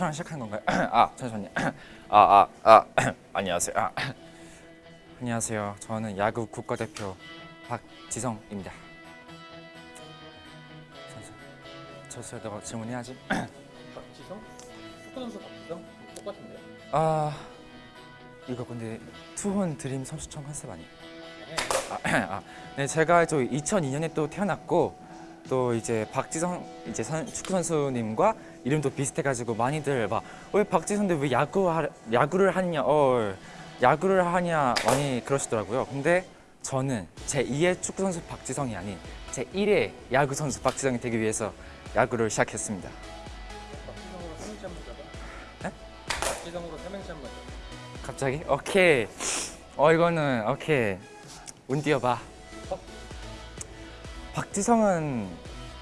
저랑 시작하는 건가요? 아, 잠시만요. 아, 아, 아, 안녕하세요. 아, 안녕하세요. 저는 야구 국가대표 박지성입니다. 저수야 너가 질문해야지. 박지성? 축구 선수 박지성? 똑같은데요? 아, 이거 근데 투혼 드림 선수촌 컨셉 아니에요? 아, 아, 네, 제가 저 2002년에 또 태어났고 또 이제 박지성 이제 선, 축구 선수님과 이름도 비슷해가지고 많이들 막 왜 박지성인데 왜 야구 하, 야구를 하냐, 어 야구를 하냐 많이 그러시더라고요. 근데 저는 제 2의 축구 선수 박지성이 아닌 제 1의 야구 선수 박지성이 되기 위해서 야구를 시작했습니다. 박지성으로 삼행시 한번 잡아 네? 박지성으로 삼행시 한번 잡아 갑자기? 오케이. 어 이거는 오케이. 운 띄워봐. 박지성은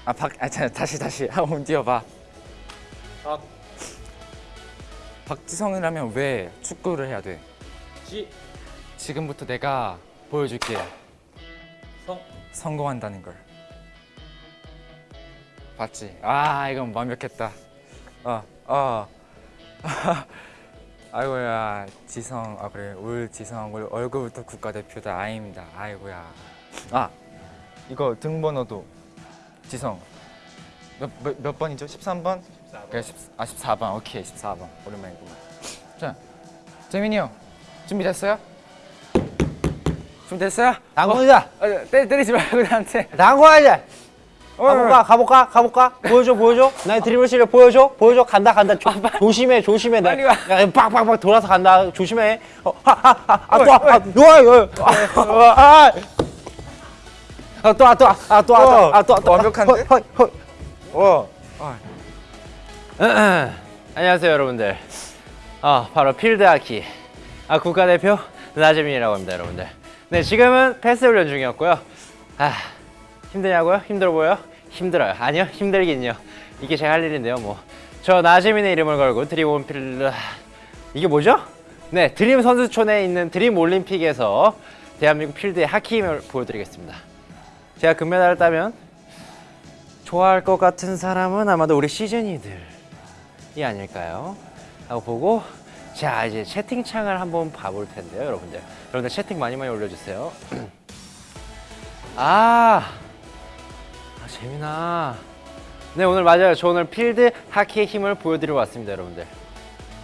아 박 아, 자, 다시 다시 운 띄워봐. 박, 박지성이라면 왜 축구를 해야 돼? 지, 지금부터 내가 보여줄게. 성 성공한다는 걸. 봤지? 아 이건 완벽했다. 어 어. 아이고야 지성 아 그래 울 지성 울 얼굴부터 국가대표다 아입니다. 아이고야. 아 이거 등번호도 지성 몇, 몇, 몇 번이죠? 13번? 14번 그래 10, 아 14번 오케이 14번 오랜만이구만. 자 재민이 형 준비됐어요? 준비됐어요? 당구이다. 어, 때, 때리지 말고 나한테 당구하자. 어, 가볼까? 가볼까? 가볼까? 보여줘, 보여줘. 나의 드리블 실력 보여줘. 보여줘. 간다, 간다. 조, 조심해, 조심해. 나, 빨리 와. 야, 빡빡빡 돌아서 간다. 조심해. 어, 하, 하, 하. 아, 어이, 또, 아, 아, 요, 요. 아, 아. 아, 또, 아, 또, 아, 아, 또, 아, 또, 아, 또, 아, 또. 완벽한데? 헐, 헐, 헐. 어. 아, 안녕하세요, 여러분들. 아, 바로 필드 하키. 아, 국가대표 나재민이라고 합니다, 여러분들. 네, 지금은 패스 훈련 중이었고요. 아, 힘드냐고요? 힘들어 보여요? 힘들어요. 아니요, 힘들긴요. 이게 제가 할 일인데요, 뭐. 저 나재민의 이름을 걸고 드림 올림픽을 아, 이게 뭐죠? 네, 드림 선수촌에 있는 드림 올림픽에서 대한민국 필드의 하키 힘을 보여드리겠습니다. 제가 금메달을 따면 좋아할 것 같은 사람은 아마도 우리 시즌이들 이 아닐까요? 하고 보고 자 이제 채팅창을 한번 봐볼 텐데요 여러분들 여러분들 채팅 많이 많이 올려주세요 아, 아 재민아 네 오늘 맞아요 저 오늘 필드 하키의 힘을 보여드리러 왔습니다 여러분들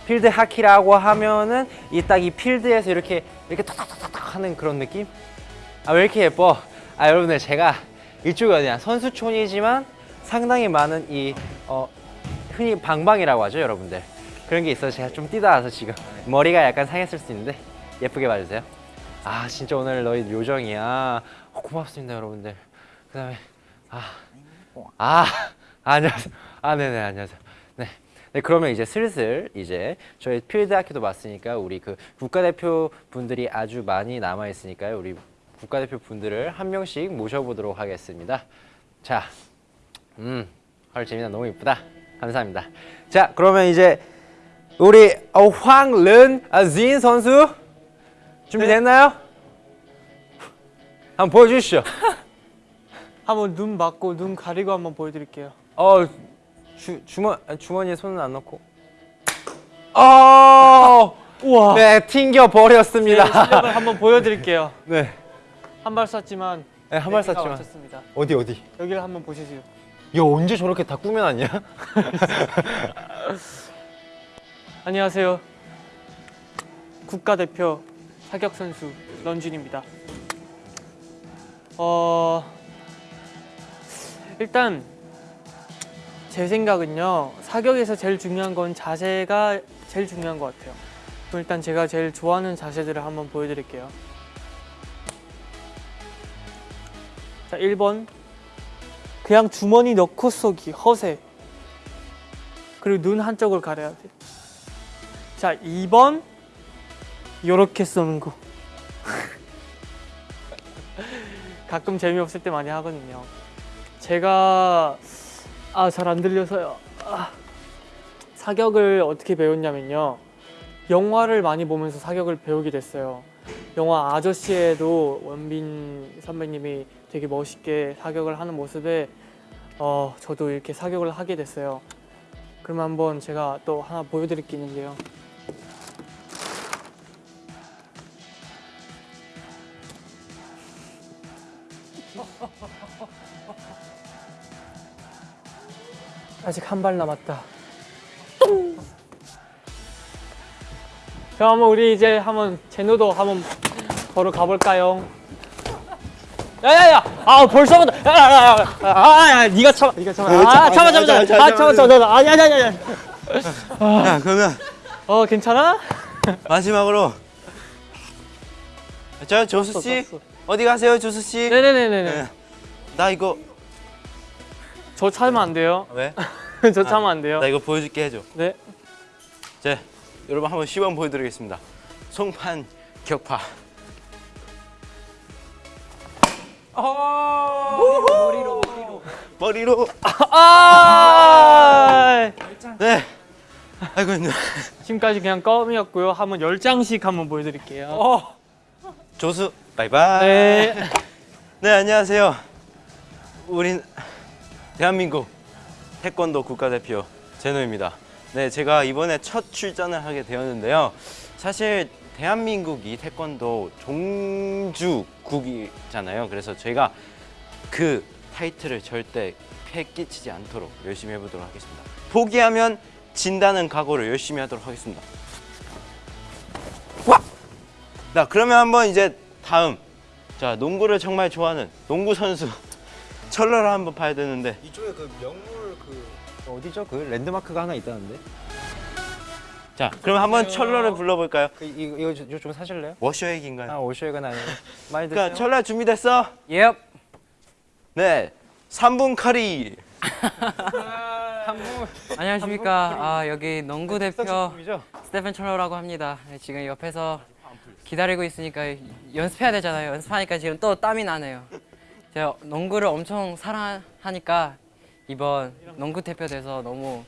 필드 하키라고 하면은 이 딱 이 필드에서 이렇게 이렇게 탁탁탁탁 하는 그런 느낌? 아 왜 이렇게 예뻐? 아 여러분들 제가 이쪽이 어디냐 선수촌이지만 상당히 많은 이 어, 흔히 방방이라고 하죠 여러분들? 그런 게 있어서 제가 좀 뛰다 와서 지금 머리가 약간 상했을 수 있는데 예쁘게 봐주세요. 아 진짜 오늘 너희 요정이야. 어, 고맙습니다 여러분들. 그 다음에 아, 아 안녕하세요. 아 네네 안녕하세요. 네. 네 그러면 이제 슬슬 이제 저희 필드 학교도 맞으니까 우리 그 국가대표 분들이 아주 많이 남아 있으니까요. 우리 국가대표 분들을 한 명씩 모셔보도록 하겠습니다. 자 음, 헐 재민아 너무 이쁘다. 감사합니다. 자, 그러면 이제 우리 어, 황른진 선수 준비됐나요? 한번 보여주시죠. 한번 눈 막고 눈 가리고 한번 보여드릴게요. 어, 주, 주머, 주머니에 손은 안 넣고. 어, 우와. 네, 튕겨 네, 버렸습니다. 실력을 한번 보여드릴게요. 네, 한 발 쐈지만 네, 한발 네, 쐈지만. 맞췄습니다. 어디 어디? 여기를 한번 보시죠. 야, 언제 저렇게 다 꾸며놨냐? 안녕하세요. 국가대표 사격 선수 런쥔입니다. 어 일단 제 생각은요 사격에서 제일 중요한 건 자세가 제일 중요한 것 같아요. 그럼 일단 제가 제일 좋아하는 자세들을 한번 보여드릴게요. 자 1번 그냥 주머니 넣고 쏘기 허세. 그리고 눈 한쪽을 가려야 돼. 자 2번 요렇게 쏘는 거. 가끔 재미없을 때 많이 하거든요. 제가 아 잘 안 들려서요. 아, 사격을 어떻게 배웠냐면요. 영화를 많이 보면서 사격을 배우게 됐어요. 영화 아저씨에도 원빈 선배님이 되게 멋있게 사격을 하는 모습에 어, 저도 이렇게 사격을 하게 됐어요 그러면 한번 제가 또 하나 보여드릴 게 있는데요. 아직 한 발 남았다. 그럼 한번 우리 이제 한번 제노도 한번 보러 가볼까요? 야야야! 아 벌써부터 야야야! 아야 네가 참아 네가 참아 아 참아 참아 참아 아 참아 참아 아니 아니 아니 야 그러면 어 괜찮아? 마지막으로 저 조수 씨. 어디 가세요 조수 씨? 네네네네네 네. 나 이거 저 참으면 안 돼요 왜? 저 참으면 안 돼요 나 이거 보여줄게 해줘. 네자 여러분 한번 시범 보여드리겠습니다. 송판 격파. 머리로 아 네. 아이고 힘들어. 지금까지 그냥 껌이었고요 한번 열 장씩 한번 보여드릴게요 어. 조수 바이바이. 네 네 안녕하세요. 우린 대한민국 태권도 국가대표 제노입니다. 네 제가 이번에 첫 출전을 하게 되었는데요. 사실 대한민국이 태권도 종주국이잖아요. 그래서 저희가 그 타이틀을 절대 패 끼치지 않도록 열심히 해보도록 하겠습니다. 포기하면 진다는 각오를 열심히 하도록 하겠습니다. 와! 자 그러면 한번 이제 다음 자 농구를 정말 좋아하는 농구 선수 철러를 한번 봐야 되는데 이쪽에 그 명물 그 어디죠? 그 랜드마크가 하나 있다는데. 자 그럼 한번 철러를 불러볼까요? 그 이거 이거 좀- 좀 사실래요? 워셔액인가요? 아 오쇼에가 아니고 많이 그러니까 드세요. 철러 준비됐어? 예. 네 3분 커리 안녕하십니까. 아, 여기 농구 대표 죠 스테픈 철로라고 합니다. 네, 지금 옆에서 기다리고 있으니까 연습해야 되잖아요. 연습하니까 지금 또 땀이 나네요. 제가 농구를 엄청 사랑하니까 이번 농구 대표 돼서 너무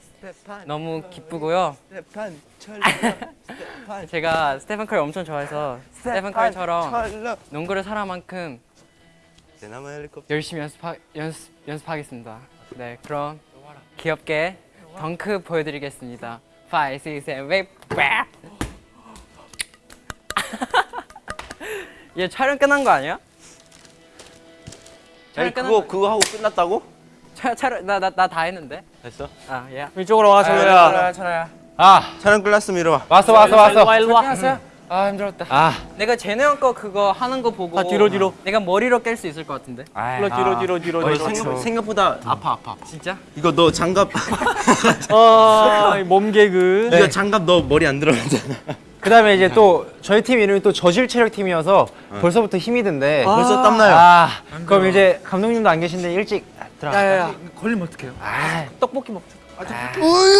너무 기쁘고요. 스테판 제가 스테픈 커리 엄청 좋아해서 스테픈 커리처럼 농구를 사랑한 만큼 열심히 연습하, 연습, 연습하겠습니다. 네, 그럼 귀엽게 덩크 보여드리겠습니다. 5, 6, 7, 8, 빡! 얘 촬영 끝난 거 아니야? 아니 그거 거 그거 하고 끝났다고? 촬, 촬영 나나 나 다 했는데. 됐어? 아, 예. 이쪽으로 와 철로야 철아야. 아 촬영 끝났으면 이리 와 왔어 왔어 왔어. 일로와 일로 와 안녕하세요. 아 힘들었다. 아 내가 제노 형거 그거 하는 거 보고 아, 뒤로, 뒤로. 내가 머리로 깰 수 있을 것 같은데. 뒤로 뒤로 뒤로 뒤로 어, 뒤로 생각, 생각보다 아파 아파 아파 진짜? 이거 너 장갑 아몸 개그 이거 장갑 너 머리 안 들어가잖아 그 다음에 이제 또 저희 팀 이름이 또 저질 체력 팀이어서 벌써부터 힘이 든데. 벌써 땀나요 아 그럼 이제 감독님도 안 계신데 일찍 들어. 야야야 걸리면 어떡해요? 아 떡볶이 먹자 아,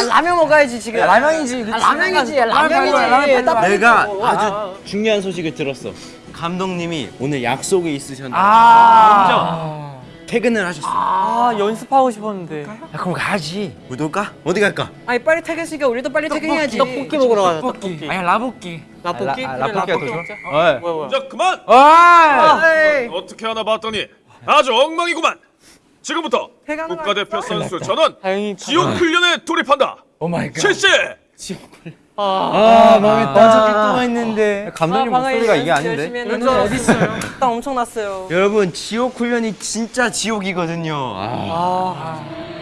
라면 먹어야지 지금. 라면이지. 아, 라면이지. 라면 라면이지. 라면 딱 내가 아주 중요한 소식을 들었어 감독님이 오늘 약속이 있으셨는데 아. 퇴근을 하셨어 아 연습하고 싶었는데 야, 그럼 가야지. 우리 놀까? 어디 갈까? 아니 빨리 퇴근시켜 우리도 빨리 퇴근해야지. 떡볶이 먹으러 가자 떡볶이 아니 라볶이. 라볶이? 아, 라볶이가 더 라볶이 좋아? 먹자 어이. 뭐야 뭐야 자 그만 어이. 어떻게 하나 봤더니 아주 엉망이구만 지금부터 국가대표 선수 전원 지옥 훈련에 돌입한다 oh my god. 실시 아, 아 마음에 먼저 또 했는데. 감독님 아, 목소리가 이게 아닌데. 했는데 어디 있어요? 땀 엄청 났어요. 여러분 지옥 훈련이 진짜 지옥이거든요 아,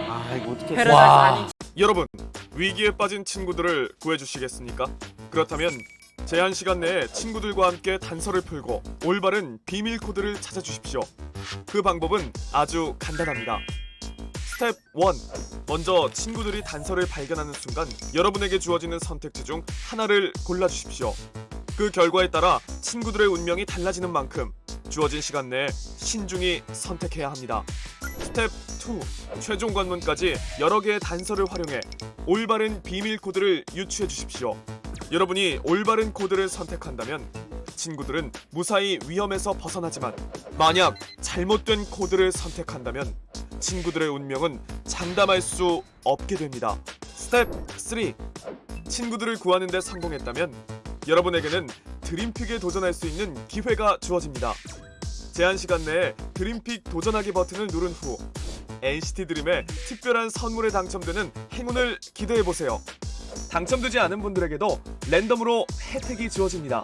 아아 이거 어떻게 아니 여러분 위기에 빠진 친구들을 구해주시겠습니까? 그렇다면 제한 시간 내에 친구들과 함께 단서를 풀고 올바른 비밀 코드를 찾아주십시오. 그 방법은 아주 간단합니다. 스텝 1. 먼저 친구들이 단서를 발견하는 순간 여러분에게 주어지는 선택지 중 하나를 골라주십시오. 그 결과에 따라 친구들의 운명이 달라지는 만큼 주어진 시간 내에 신중히 선택해야 합니다. 스텝 2. 최종 관문까지 여러 개의 단서를 활용해 올바른 비밀 코드를 유추해 주십시오. 여러분이 올바른 코드를 선택한다면 친구들은 무사히 위험에서 벗어나지만 만약 잘못된 코드를 선택한다면 친구들의 운명은 장담할 수 없게 됩니다. 스텝 3. 친구들을 구하는 데 성공했다면 여러분에게는 드림픽에 도전할 수 있는 기회가 주어집니다. 제한 시간 내에 드림픽 도전하기 버튼을 누른 후 NCT 드림의 특별한 선물에 당첨되는 행운을 기대해 보세요. 당첨되지 않은 분들에게도 랜덤으로 혜택이 주어집니다.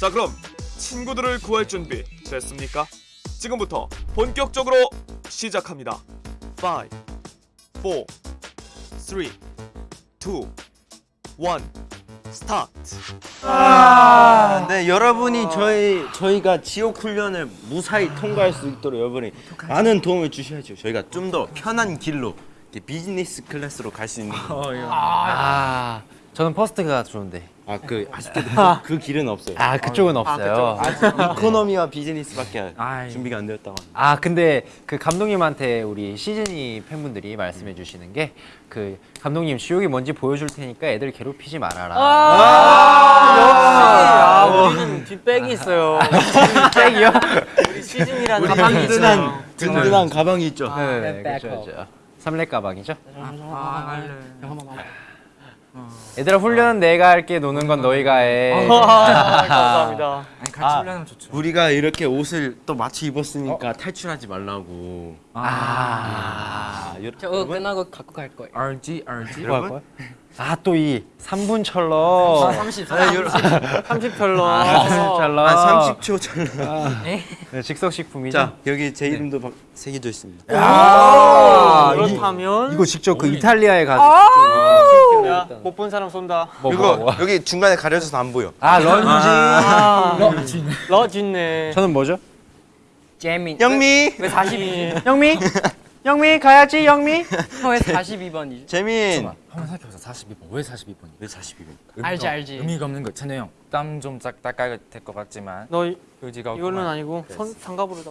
자, 그럼 친구들을 구할 준비 됐습니까? 지금부터 본격적으로 시작합니다. 5 4 3 2 1 스타트. 아, 네 여러분이 저희 저희가 지옥 훈련을 무사히 통과할 수 있도록 여러분이 많은 도움을 주셔야죠. 저희가 좀 더 편한 길로 비즈니스 클래스로 갈 수 있는. 아, 저는 first가 좋은데. 아그 아쉽게도 그, 그 길은 없어요. 아, 그쪽은 없어요. economy와 비즈니스밖에 아이. 준비가 안 되었다고. 합니다. 아 근데 그 감독님한테 우리 시즈니 팬분들이 말씀해 주시는 게 그 감독님 지옥이 뭔지 보여줄 테니까 애들 괴롭히지 말아라. 아, 우리는 뒷백이 있어요. 백이요? 우리 시즌이라는 가방이 있어요. 든든한 가방이 있죠. 네네 백업. 그렇죠 그렇죠. 삼렙 가방이죠. 아 할래. 얘들아 훈련은 내가 할게 노는 건 너희가 해. 아, 감사합니다. 아니 같이 훈련하면 좋죠. 우리가 이렇게 옷을 또 마치 입었으니까 탈출하지 말라고. 아. 아, 여- 저거 끝나고 갖고 갈 거예요. RG RG. 뭐할 거야? 아또 이 3분 철러. 30. 아, 여러- 30털러. 아, 철러. 한 30초 전. 네, 즉석 식품이죠. 자 여기 제 이름도 박- 새겨져 있습니다. 아, 이- 그렇다면 이 거 직접 그 이탈리아에 가서 못본 사람 쏜다. 뭐, 이거 뭐, 뭐. 여기 중간에 가려져서 안 보여. 아 런지. 아, 러진네. 저는 뭐죠? 재민. 영미, 왜 42? 영미. 영미 가야지 영미. 왜 42번이지? 재민. 한번 생각해보자. 42번. 왜 42번이? 왜 42번? 알지 알지. 의미가 없는 거. 찬우 형. 땀좀짝 닦아야 될 것 같지만 너 이- 의지가 이걸로는. 아니고 선, 상갑으로다.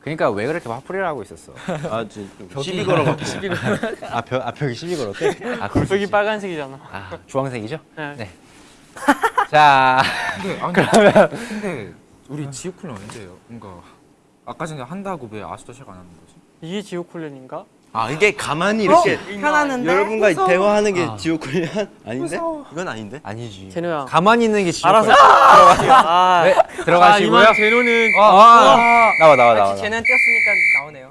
그러니까 왜 그렇게 화풀이를 하고 있었어? 아, 저 시비 걸어갖고. 아, 벽, 아 벽이 시비 걸었대? 아, 그럴 있지. 빨간색이잖아. 아, 주황색이죠? 네. 네. 자, 근데 아니, 그러면 근데 우리 지옥 훈련 언제예요? 뭔가 아까 전에 한다고 왜 아직도 시작 안 하는 거지? 이게 지옥 훈련인가? 아 이게 가만히 이렇게 편하는데. 여러분과 대화하는 게 아. 지옥 훈련 아닌데? 이건 아닌데? 아니지. 제노야. 가만히 있는 게 지옥 알아서. 아, 네, 아, 들어가시고요. 이만 제노는 어, 어, 나와, 나와, 나와. 같이 쟤는 뛰었으니까 나오네요.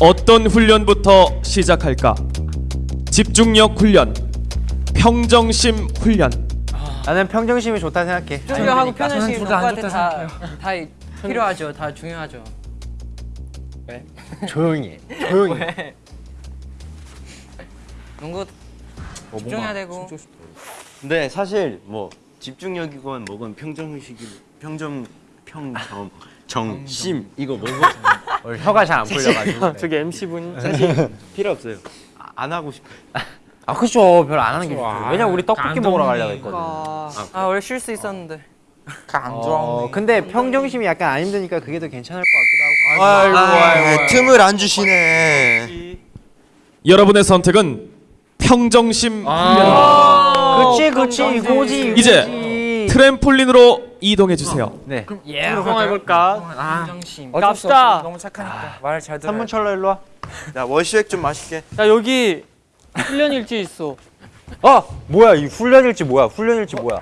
어떤 훈련부터 시작할까? 집중력 훈련, 평정심 훈련. 나는 평정심이 좋다 생각해. 집중하고 그러니까. 편의심이 저는 둘다 안 오빠한테 좋다 다, 다 필요하죠. 다 중요하죠. 조용히 해. 조용히 해. 왜? 농구 어, 집중해야 되고. 근데 사실 뭐 집중력이건 뭐건 평정의식이 평정 평정 정심 이거 뭐고 오늘 혀가 잘 안 풀려가지고. 저기 MC분 필요 없어요. 아, 안 하고 싶어. 아, 그쵸. 별로 안 하는 게 좋죠. 왜냐면 우리 떡볶이 먹으러 가려고 했거든. 아, 아 원래 쉴 수 있었는데. 안 어, 근데 평정심이 약간 안 힘드니까 그게 더 괜찮을 것 같기도 하고. 아이고, 아이고, 아이고, 틈을 안 주시네. 여러분의 선택은 평정심 아. 그치, 그치. 이거지. 이제. 트램폴린으로 이동해 주세요. 네. 예. 성공해볼까? 평정심. 어쩔 수 갑시다. 너무 착하니까 말을 잘 들어. 3분 천러 일로 와. 자 워시액 좀 마실게. 야 여기 훈련일지 있어. 어! 뭐야, 이 훈련일지 뭐야? 훈련일지 뭐야?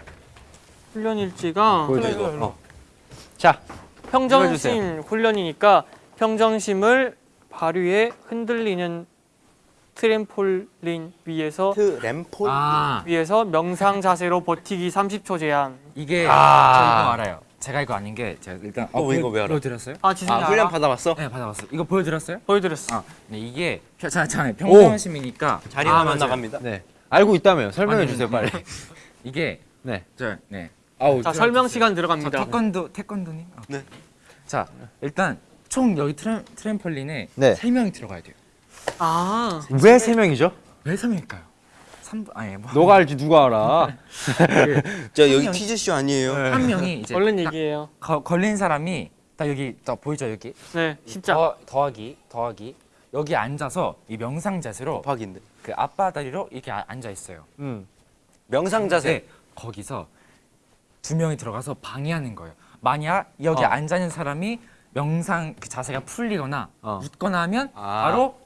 훈련 일지가 보여줘, 이거. 어. 자, 평정심 훈련이니까 평정심을 발 위에 흔들리는 트램폴린 위에서 트램폴. 아 위에서 명상 자세로 버티기 30초 제한. 이게 아. 저 이거 알아요. 제가 이거 아닌 게 제가 일단 어, 이거 왜 알아? 보여드렸어요? 아 지승이 아 훈련? 받아봤어? 네 받아봤어요. 이거 보여드렸어요? 보여드렸어. 아, 네 이게 평- 자, 자, 평정심이니까 자리가 아, 만. 나갑니다. 네. 알고 있다며요. 설명해 아니, 주세요, 빨리. 이게 네. 저 네. 아우 자. 설명 시간 자, 들어갑니다. 태권도 태권도님. 어. 네. 자 일단 총 여기 트램, 트램펄린에 네. 세 명이 들어가야 돼요. 아왜세 명이죠? 왜세 명일까요? 3분 아니 뭐. 너가 알지 누가 알아? 저 여기 퀴즈쇼 아니에요? 한 명이 이제 얼른 딱 얘기해요. 거, 걸린 사람이 딱 여기 딱 보이죠 여기 네 십자. 더, 더하기 더하기 여기 앉아서 이 명상 자세로 박인데. 그 앞바다리로 이렇게 아- 앉아 있어요. 음. 명상 자세. 네, 거기서 두 명이 들어가서 방해하는 거예요. 만약 여기 어. 앉아 있는 사람이 명상 그 자세가 풀리거나 어. 웃거나 하면 아. 바로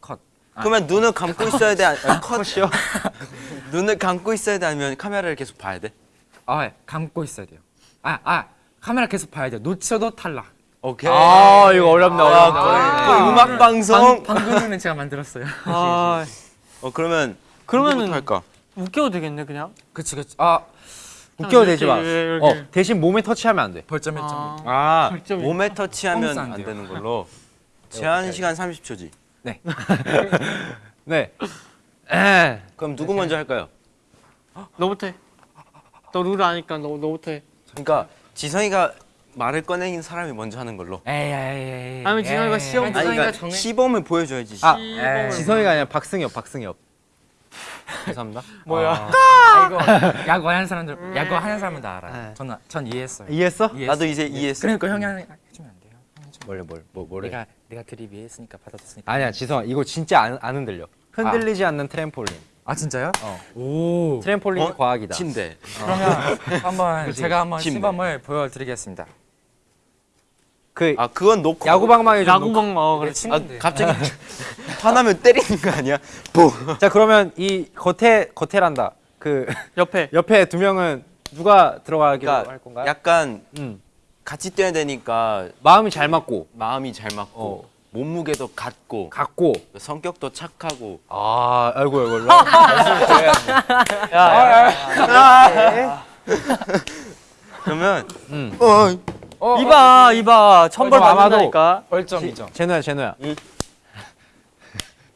컷. 그러면 눈을 감고 있어야 돼? 아니, 컷. 컷이요? 눈을 감고 있어야 돼? 아니면 카메라를 계속 봐야 돼? 아, 예, 감고 있어야 돼요. 아, 아, 카메라 계속 봐야 돼요. 놓쳐도 탈락. 오케이. 아 이거 어렵네 아. 거의, 어렵네. 거의 음악 방송. 방금은 제가 만들었어요. 아 어 그러면 그러면은 할까? 웃겨도 되겠네 그냥. 그치 그치. 아 웃겨도 되지 마. 이렇게, 어 이렇게. 대신 몸에 터치하면 안 돼. 벌점 1점. 아, 아 벌점이. 몸에 터치하면 안 안. 되는 걸로. 제한 시간 30초지. 네. 에. 그럼 누구 먼저 할까요? 너부터 해. 너룰 아니까 너 너부터 해. 그러니까 지성이가 말을 꺼내긴 사람이 먼저 하는 걸로. 에이 에이 에이. 아니면 지성이가 시험 아니, 그러니까 정해- 시범을 보여줘야지. 아 에이. 지성이가 아니라 박승엽 박승엽. 죄송합니다. 뭐야? 아 이거 야구 하는 사람들 야구 하는 사람은 다 알아요. 네. 전, 전 이해했어요. 이해했어? 이해했어요. 나도 이제 이해했어. 그러니까 형이 하는 해주면 안 돼요. 뭘래 뭘 뭐 뭐래? 내가 내가 드립 이해했으니까 받아줬으니까. 아니야 지성아 이거 진짜 안, 안 흔들려. 흔들리지 않는 트램폴린. 아 진짜요? 어. 오. 트램폴린 이 어? 과학이다. 침대. 그러면 한번 제가 한번 침대. 시범을 보여드리겠습니다. 그 아 그건 놓고. 야구방망이 좀. 야구방 어내 그래. 아 친구인데. 갑자기 화나면 때리는 거 아니야? 뭐? 자 그러면 이 겉에 겉에란다. 그 옆에. 옆에 두 명은 누가 들어가기로 그러니까 할 건가요? 약간 음. 같이 뛰어야 되니까 마음이 잘 맞고 마음이 잘 맞고 어. 몸무게도 같고 같고. 성격도 착하고 아 아이고 아이고. 일로 그러면 음. 어 이봐 이봐 천벌 벌점 아마도- 받는다니까. 벌점 2점. 제노야 제노야. 응.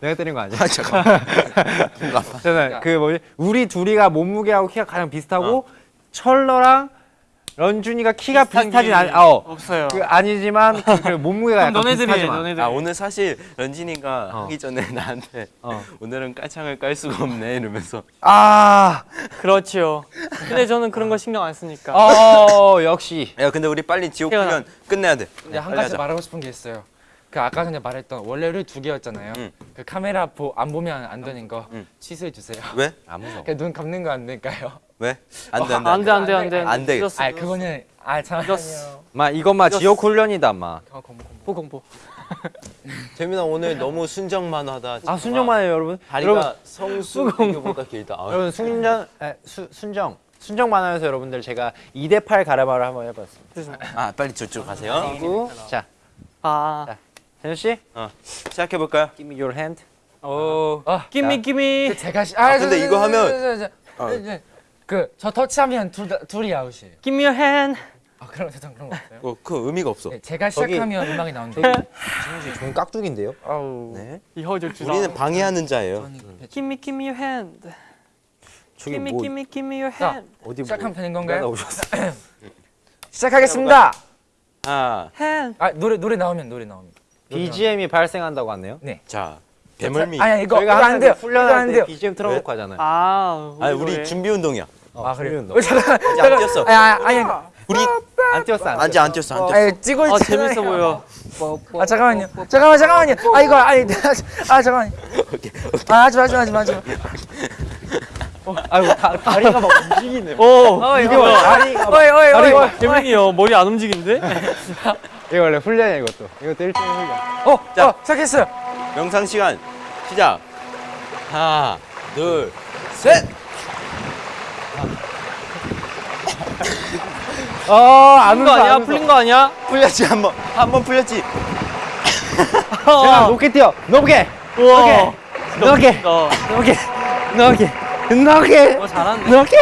내가 때린 거 아니야? 아, 잠깐 제노야 그 뭐지? 우리 둘이가 몸무게하고 키가 가장 비슷하고 철러랑 런준이가 키가 비슷하진 게 않. 아, 어. 없어요. 그 아니지만 그, 그 몸무게가 약간 비슷하지만. 너네들. 아 오늘 사실 런진이가 어. 하기 전에 나한테 어. 오늘은 깔창을 깔 수가 없네 이러면서 아. 그렇지요. 근데 저는 그런 거 신경 안 쓰니까. 어 역시. 야 근데 우리 빨리 지옥. 훈련 끝내야 돼 근데 한 빨리 가지 하자. 말하고 싶은 게 있어요. 그 아까 전에 말했던 원래 룰두 개였잖아요. 응. 그 카메라 보, 안 보면 안 되는 거 응. 취소해 주세요. 왜? 안 무서워. 그눈 감는 거 안 될까요? 왜? 안 돼 안 돼 안 돼 안 돼 안 돼. 안 돼. 아 그거는 아 잠깐만요. 마 이건 마 지옥 훈련이다 마. 어, 공부, 공부. 보공보. 재민아 오늘 너무 순정만하다 아 순정만해요 여러분. 다리가 여러분 성수 비교보다 길다 아, 여러분 순정 에, 수, 순정 순정 만화에서 여러분들 제가 2대 8 가르마를 한번 해봤습니다. 아 빨리 저쪽 가세요 그리고 자 아. 제노 씨, 시작해 볼까요? give me your hand. 오. 아, 끼미. 그 제가 시, 아, 근데 저, 이거 저, 하면- 저, 저, 그저 터치하면 둘 다, 둘이 아웃이에요. Give me your hand. 아 그럼 세상 그런 거 없어요? 어, 그 의미가 없어 네, 제가 시작하면 음악이 나오는데. 좋은 깍두기인데요. 아우. 네. 이허절 주사. 우리는 방해하는 자예요 Give me give me your hand. 저기 Give me 뭐 give me give me your 자, hand. 어디 시작하면 되는 뭐 건가요? 오셨어? 시작하겠습니다. hand. 아 노래 노래 나오면 노래 나오면. BGM이 발생한다고 하네요. 자 배멀미 아니 이거 저희가 이거 안 돼요. 그 이거 훈련할 안때 돼요. BGM 틀어놓고 하잖아요. 아. 아니 우리. 준비 운동이야 어, 아 그래요? 훈련도. 어, 잠깐. 아직 안 뛰었어 아니 아니 아니. 우리 안 뛰었어 안 아직 안 뛰었어 안 뛰었어 아니 찍고 아. 재밌어 보여. 아 잠깐만요. 잠깐만 잠깐만요. 아 이거 아니 아 잠깐만. 아 하지 마 하지 마 하지 마. 하지 마. 아이고 다, 다리가 막 움직이네. 오. 이게 뭐 다리가 막 어이 어이 어이. 다리 재민이 형 머리 안 움직이는데? 이거 원래 훈련이야 이것도. 이것도 일종의 훈련. 어, 자. 어 시작했어요. 영상 시간 시작 하나 둘셋 어안 풀린 거 아니야? 풀린 거 아니야? 풀렸지 한번 한 번 풀렸지 제가 높게 뛰어. 높게. 우와. 높게. 어. 높게. 높게. 높게. 어 잘하는데. 높게.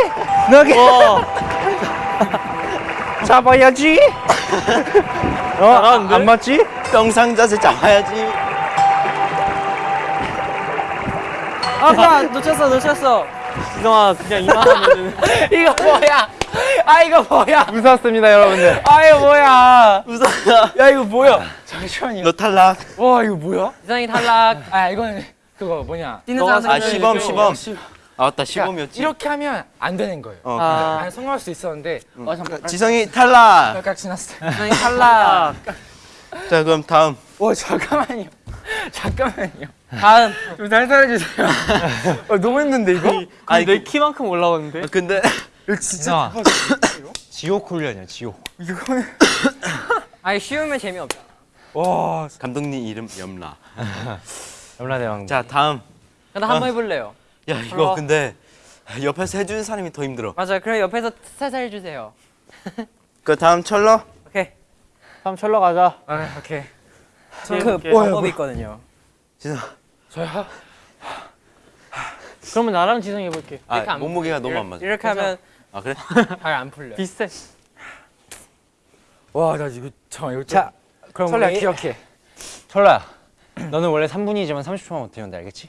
높게. 와. 잡아야지. 어, 잘하는데? 안 맞지? 영상 자세 잡아야지 아까 놓쳤어 놓쳤어. 지성아 그냥 이만하면은. 이거 뭐야? 아 이거 뭐야? 무섭습니다, 여러분들. 아 이거 뭐야? 웃었다 야 이거 뭐야? 잠시만요. 너 탈락 와 이거 뭐야? 지성이 탈락. 아 이거는 그거 뭐냐? 뛰는 사람 아 네, 시범 네, 시범 아 맞다 그러니까 시범이었지 이렇게 하면 안 되는 거예요. 어, 아. 아니 성공할 수 있었는데 어 잠깐 지성이 탈락 깍깍 지났어요. 지성이 탈락. 자 그럼 다음 와 잠깐만요. 잠깐만요. 다음. 좀 살살해 주세요. 어, 너무 힘든데 이거? 아니 내 키만큼 올라왔는데. 아, 근데 이거 진짜 지옥 훈련이야, 지옥. 이거는 아니 쉬우면 재미없어. 와 감독님 이름 염라 염라 대왕. 자 다음 근데 한번 해볼래요. 야 이거 근데 옆에서 해주는 사람이 더 힘들어 맞아요. 그럼 옆에서 살살 해주세요. 그 다음 철러 오케이. 다음 철러 가자. 아 오케이. 그 방법이 있거든요. 그러면 나랑 지성이 해볼게. 아 몸무게가 너무 안 맞아. 이렇게 하면 아 그래? 잘 안 풀려. 비슷해. 와나 이거 잠깐 이거 자, 그럼 설레 우리 기억해. 철라. 너는 원래 3분이지만 30초만 못하면 돼, 알겠지?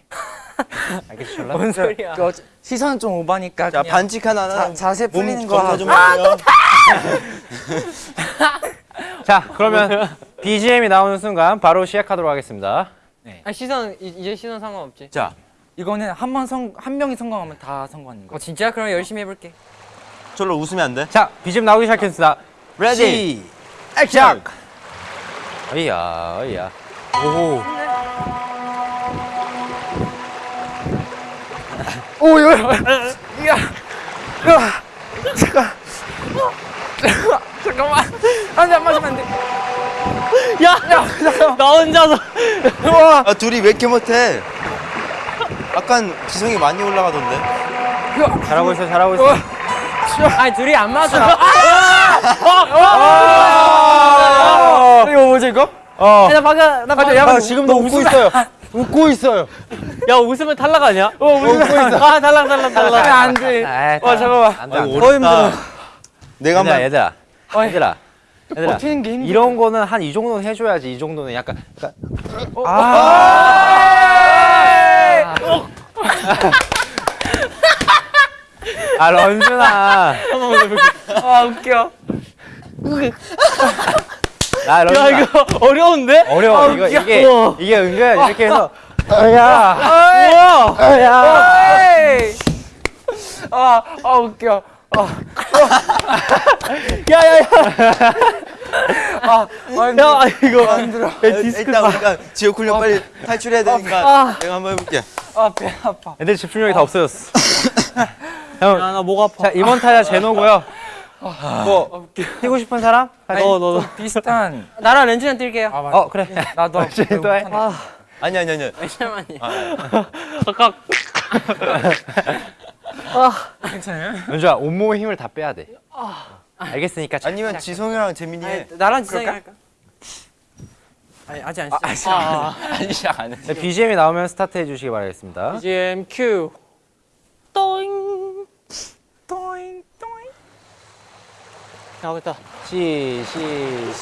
철라? 뭔 소리야? 그 시선 좀 오바니까 자 반칙 하나는 자, 몸 풀리는 거 하고. 좀 하고요. 자, 그러면 BGM이 나오는 순간 바로 시작하도록 하겠습니다. 아 시선 이- 이제 시선 상관없지. 자 이거는 한 번 성 한 명이 성공하면 다 성공하는 거. 어 진짜? 그럼 열심히 해볼게. 절로 웃으면 안 돼? 자, BGM 나오기 시작했습니다. Ready action! 어이야, 어이야. 오. 오 이거 야, 야, 잠깐, 잠깐만, 안돼 안 맞으면 안 돼. 야, 나 혼자서. 아 둘이 왜 이렇게 못해? 약간 지성이 많이 올라가던데. 잘하고 있어, 잘하고 있어. 아니 둘이 안 맞아. 이거 뭐지 이거? 어. 나 방금 나 방금 아, 지금도 웃고 있어요. 웃고 있어요. 야 웃으면 탈락 아니야? 어 웃고 있어. 아 탈락 탈락 탈락. 안 돼. 아, 와 잠깐만. 안 돼, 아안 돼. 이거 어렵다. 내가 얘들아, 한번 얘들아. 얘들아. 얘들아. 버티는 게 힘들어. 이런 거는 한 이 정도는 해줘야지. 이 정도는 약간. 약간 아, 런쥔아. 아 웃겨. 아, 런쥔아. 야 이거 어려운데? 어려워. 이거 이게 우와. 이게 은근 이렇게 해서. 야. 우와. 야. 아, 아 웃겨. 야야 야. 아, 아, 야 이거 힘들어. 일단 우리가 지옥 훈련 빨리 탈출해야 되니까 내가 한번 해볼게. 아, 배 아파. 애들 집중력이 다 없어졌어. 형, 야 나 목 아파. 자 이번 타자 제노고요. 뭐 뛰고 싶은 사람? 너너 너. 비슷한. 나랑 렌즈는 뛸게요. 아. 어 그래. 나도 또 해. 아니 아니 아니. 잠깐만요. 아까 괜찮아요? 연주야 온몸에 힘을 다 빼야 돼. 알겠으니까. 자, 아니면 지성이랑 재민이 해. 나랑 지성이 할까? 아니 아직 안 시작. 아 아니 시작 안 해. 네, BGM이 나오면 스타트 해주시기 바라겠습니다. BGM 큐. 또잉 또잉. 나오겠다. 시, 시,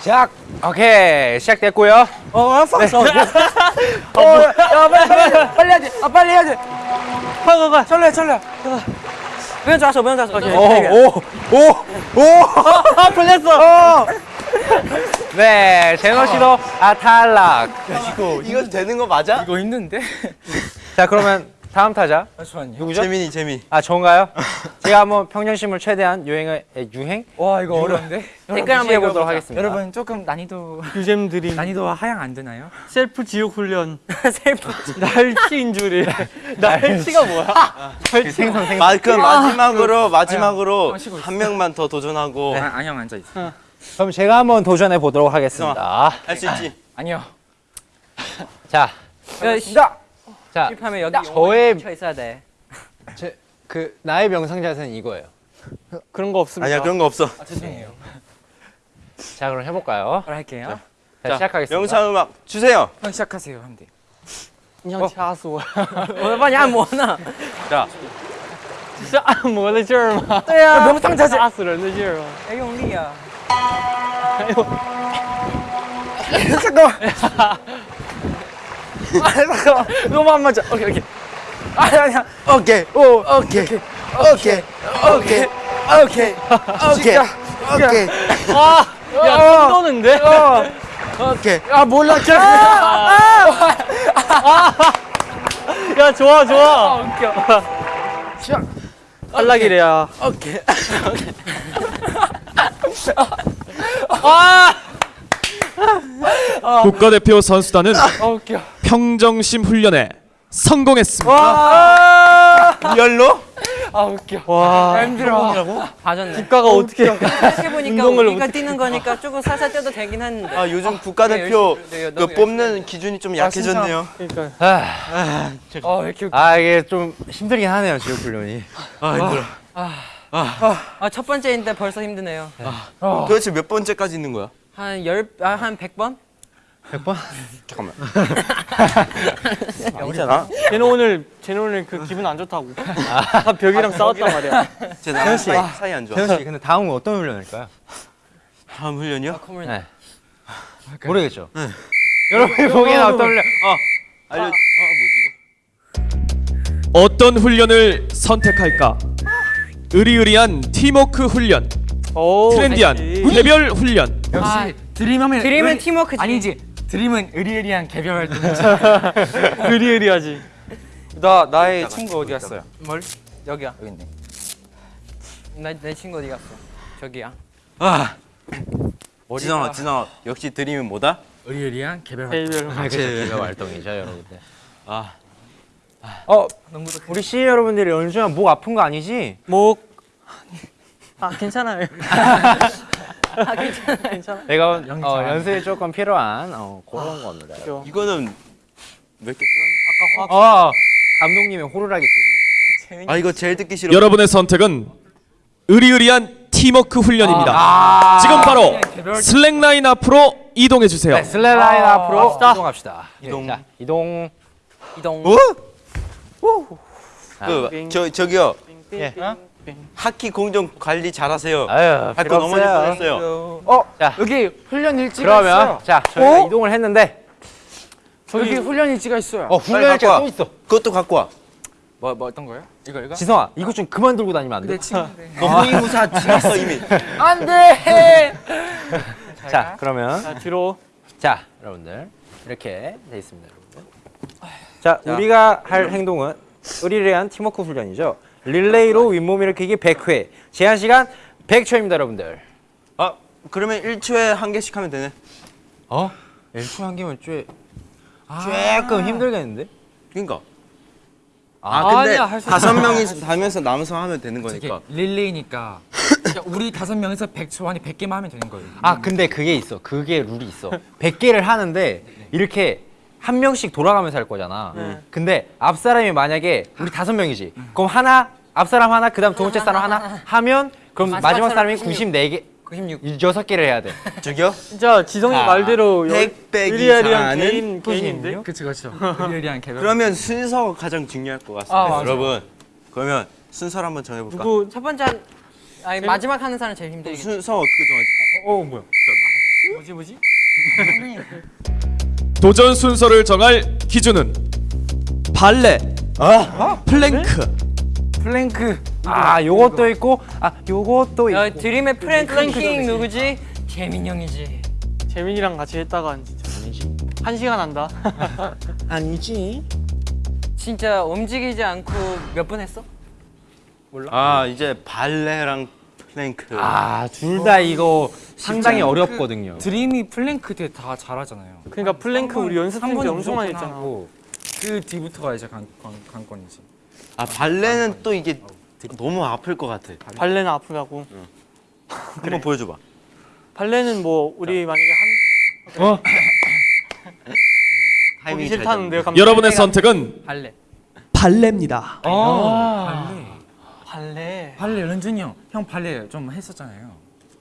시작. 오케이 시작됐고요. 어, 아파. 어, 야, 빨리 빨리 빨리 해야지. 아, 빨리 해야지. 가가 가. 천러 천러. 면 잡았어, 면 잡았어. 아 풀렸어. 네 제노 씨도 아 탈락. 이거 되는 거 맞아? 이거 힘든데? 자 그러면 다음 타자 잠시만요. 누구죠? 재민이 재민. 아 저인가요? 제가 한번 평정심을 최대한 유행을 에, 유행 와, 이거 어려운데? 댓글 한번 해보도록 하겠습니다. 여러분 조금 난이도 유잼 드림. 난이도가 하향 안 되나요? 셀프 지옥 훈련. 셀프. 날치인 줄이. 날치가 뭐야? 생선 생선. 마, 그럼 마지막으로 마지막으로 아, 쉬고 있어. 한 명만 더 도전하고 아, 안녕 앉아 있어. 그럼 제가 한번 도전해 보도록 하겠습니다. 할 수 있지. 아니요. 자, 야, 씨. 자 실패하면 여기 저의 쳐 있어야 돼. 제, 그 나의 명상 자세는 이거예요. 그런 거 없습니다. 아니야 그런 거 없어. 아, 죄송해요. 자 그럼 해볼까요? 그럼 할게요. 자, 시작하겠습니다. 명상 음악 주세요. 형 시작하세요, 하면 돼. 그냥掐死我。我把你按摩呢。是按摩的劲儿吗？对啊，너무 상자세. 掐死人的劲儿吗？要用力啊。 잠깐만. 아, 잠깐만. 너무 안 맞아. 오케이, 오케이. 아니, 아니야. 오케이 오 오케이 오케이 오케이 오케이 오케이 오케이 오케이 아, 야, 손 떠는데? 오케이. 아, 몰라. 야, 좋아, 좋아. 웃겨. 탈락이래야. 오케이. 국가대표 선수단은 아, 웃겨. 평정심 훈련에 성공했습니다. 리얼로? 아, 웃겨. 와. 힘들어. 봐줬네. 국가가 어떻게. 생각해 보니까 운동을 우리가 뛰는 거니까 조금 살살 뛰어도 되긴 했는데. 아 요즘 국가대표 열심히- 네, 그 너무 뽑는 기준이 좀 약해졌네요. 그러니까. 아, 아, 왜 이렇게. 아 이게 좀 힘들긴 하네요 지옥 훈련이. 아 힘들어. 아, 첫 번째인데 벌써 힘드네요. 도대체 몇 번째까지 있는 거야? 한 열, 아, 한 100번? 100번? 잠깐만. 아니잖아. 쟤는 오늘 쟤는 오늘 그 기분 안 좋다고. 아, 벽이랑 싸웠단 말이야. 제 나랑 사이, 사이 안 좋아. 태현 씨, 근데 다음은 어떤 훈련일까요? 다음 훈련이요? 콧물 네. 모르겠죠. 여러분이 보기에는 어떤 훈련? 어. 알려. 어 어떤 훈련을 선택할까? 의리의리한 팀워크 훈련, 오, 트렌디한. 개별 훈련. 역시 드림하면 드림은 의리- 팀워크지. 아니지. 드림은 의리의리한 개별 활동. 의리의리하지. 나 나의 친구 어디 갔어요? 뭘? 여기야. 여기 있네. 나, 내 친구 어디 갔어? 저기야. 아. 지성아, 지성아. 역시 드림은 뭐다? 의리의리한 개별 활동. 개별. 아, 개별 활동이죠, 여러분들. 아. 어, 우리 C 여러분들이 연주야 목 아픈 거 아니지? 목. 아 괜찮아요. 괜찮아. 내가 어, 연습이 조금 필요한 어, 그런 겁니다. 그죠. 이거는 몇 개? 아까 화. 어, 감독님의 호루라기 소리. 아, 이거 제일 듣기 싫어. 여러분의 선택은 의리의리한 팀워크 훈련입니다. 지금 바로 슬랙라인 앞으로 이동해 주세요. 네, 슬랩 라인 앞으로 갑시다. 이동합시다. 이동. 자, 이동. 이동. 어? 아, 그, 저, 저기요. 예. 하키 공정 관리 잘하세요. 아유, 밟고 넘어질 뻔했어요. 어, 자, 여기 훈련 일지가 그러면 있어요. 자, 저희가 이동을 했는데 여기 훈련 일지가 있어요. 어, 빨리 훈련 일지가 갖고 또 있어. 그것도 갖고 와. 뭐, 뭐 어떤 거요? 이거 이거? 지성아, 이거 좀 그만 들고 다니면 안 돼? 내 친구인데. 너 호위무사 지났어 이미. 안 돼. 자, 그러면 자 뒤로. 자, 여러분들 이렇게 돼 있습니다, 여러분들. 자, 우리가 할 행동은 의리의리한 팀워크 훈련이죠. 릴레이로 윗몸 일으키기 100회. 제한 시간 100초입니다, 여러분들. 아, 그러면 1초에 한 개씩 하면 되네. 어? 1초 한 개면 쬐 조금 힘들겠는데? 그러니까. 아, 근데 아니야, 다섯 명이 다면서 남아서 하면 되는 거니까. 릴레이니까 그러니까 우리 다섯 명에서 100초 안에 100개만 하면 되는 거예요. 아, 근데 그게 있어. 그게 룰이 있어. 100개를 하는데 이렇게 한 명씩 돌아가면서 할 거잖아. 근데 앞 사람이 만약에 우리 다섯 명이지. 그럼 하나 앞 사람 하나, 그다음 두 번째 사람 하나 하면 그럼 마지막 마지막 사람 사람이 94개 96. 여섯 개를 해야 돼. 저기요? 진짜 지성이 아, 말대로 여- 백 빼기 의리의리한 사는 개인 개인인데. 그렇죠, 그렇죠. 의리의리한 개별. 그러면 순서가 가장 중요할 것 같습니다. 아. 여러분, 그러면 순서를 한번 정해볼까? 누구 첫 번째 한, 아니 마지막 하는 사람 제일 힘들겠지. 순서 어떻게 정하지? 어, 뭐야? 뭐지 뭐지? 도전 순서를 정할 기준은 발레, 플랭크, 플랭크. 아, 요것도 있고 아, 요것도 있고. 야, 드림의 플랭크킹 누구지? 재민 형이지. 재민이랑 같이 했다가 진짜 한 시간 한다. 아니지. 진짜 움직이지 않고 몇 분 했어? 아, 이제 발레랑 플랭크. 아, 둘 다 이거 상당히 어렵거든요. 드림이 플랭크 때다 잘하잖아요. 그러니까 플랭크 우리 연습생 때한 번은 엄청 많이 했잖아. 그 뒤부터가 이제 관, 관, 관건이지. 아, 발레는 또 이게 너무 아플 것 같아. 발레는 아프다고. 한번 보여줘봐. 발레는 뭐 우리 만약에 한 어? 싫다는데요. 감독님? 여러분의 선택은 발레. 발레입니다. 아, 발레. 발레 발레 런쥔이 형. 형 발레 좀 했었잖아요.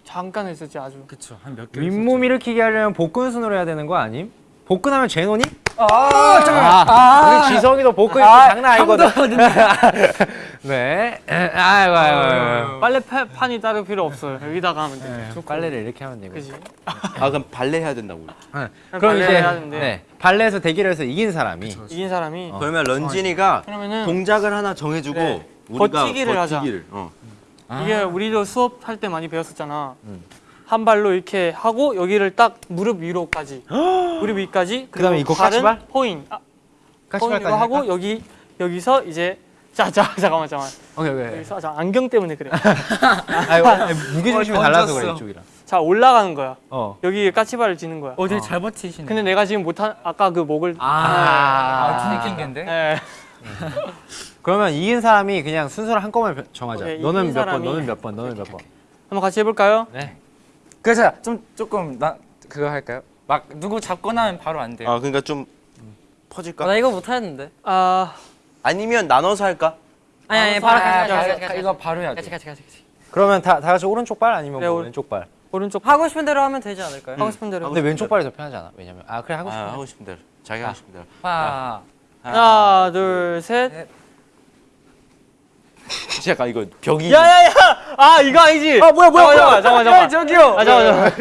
잠깐 했었지 아주. 그쵸. 한 몇 개. 윗몸 일으키기 하려면 복근 순으로 해야 되는 거 아님? 복근하면 제노니? 아, 잠깐만. 아, 우리 지성이도 복근이 또 장난 아니거든. 네. 아이고, 아이고, 아이고. 빨래 파, 판이 따로 필요 없어요. 여기다가 하면 돼. 네, 빨래를 이렇게 하면 되고. 그지? 아, 그럼 발레 해야 된다고. 네. 그럼 이제 해야 되는데. 네, 발레에서 대기를 해서 이긴 사람이 이긴 사람이 그러면 런쥔이가 그러면은 동작을 하나 정해주고 네. 버티기를 하자. 버티기를. 어. 이게 우리도 수업할 때 많이 배웠었잖아. 한 발로 이렇게 하고 여기를 딱 무릎 위로까지. 무릎 위까지. 그다음에 이거 까치발? 포인. 아, 까치발까지 포인으로 하고 할까? 여기 여기서 이제 자, 자, 잠깐만, 잠깐만. 오케이, 오케이. 여기서 자, 안경 때문에 그래. 아이고, 무게 중심이 어, 달라서. 그래 이쪽이랑. 자, 올라가는 거야. 어. 여기 까치발을 쥐는 거야. 어, 되게 잘 버티시네. 근데 내가 지금 못한 아까 그 목을 아, 아, 킹kin인데 예. 그러면 이긴 사람이 그냥 순서를 한꺼번에 정하자. 오케이, 너는 몇 번, 너는 몇 번, 너는 몇 번. 한번 같이 해볼까요? 네. 그래서 좀 조금 나 그거 할까요? 막 누구 잡고 나면 바로 안 돼요. 아, 그러니까 좀 아, 퍼질까? 나 이거 못 하는데. 아, 아니면 나눠서 할까? 아니 아니 바로 같이 아, 같이 아, 같이 아, 이거 바로 해야 돼. 같이 같이 같이. 그러면 다, 다 같이 오른쪽 발 아니면 네, 뭐 오- 왼쪽 발? 오른쪽 하고 싶은 대로 하면 되지 않을까요? 하고 싶은 대로. 근데 왼쪽 발이 더 편하지 않아? 왜냐면 아 그래 하고. 아, 하고 싶은 대로. 자기 하고 싶은 대로. 하나 하나, 둘, 셋. 잠깐 이거 벽이 야야야! 아 이거 아니지? 아 뭐야 뭐야 잠깐만 잠깐만 잠깐만 저기요 아 잠깐만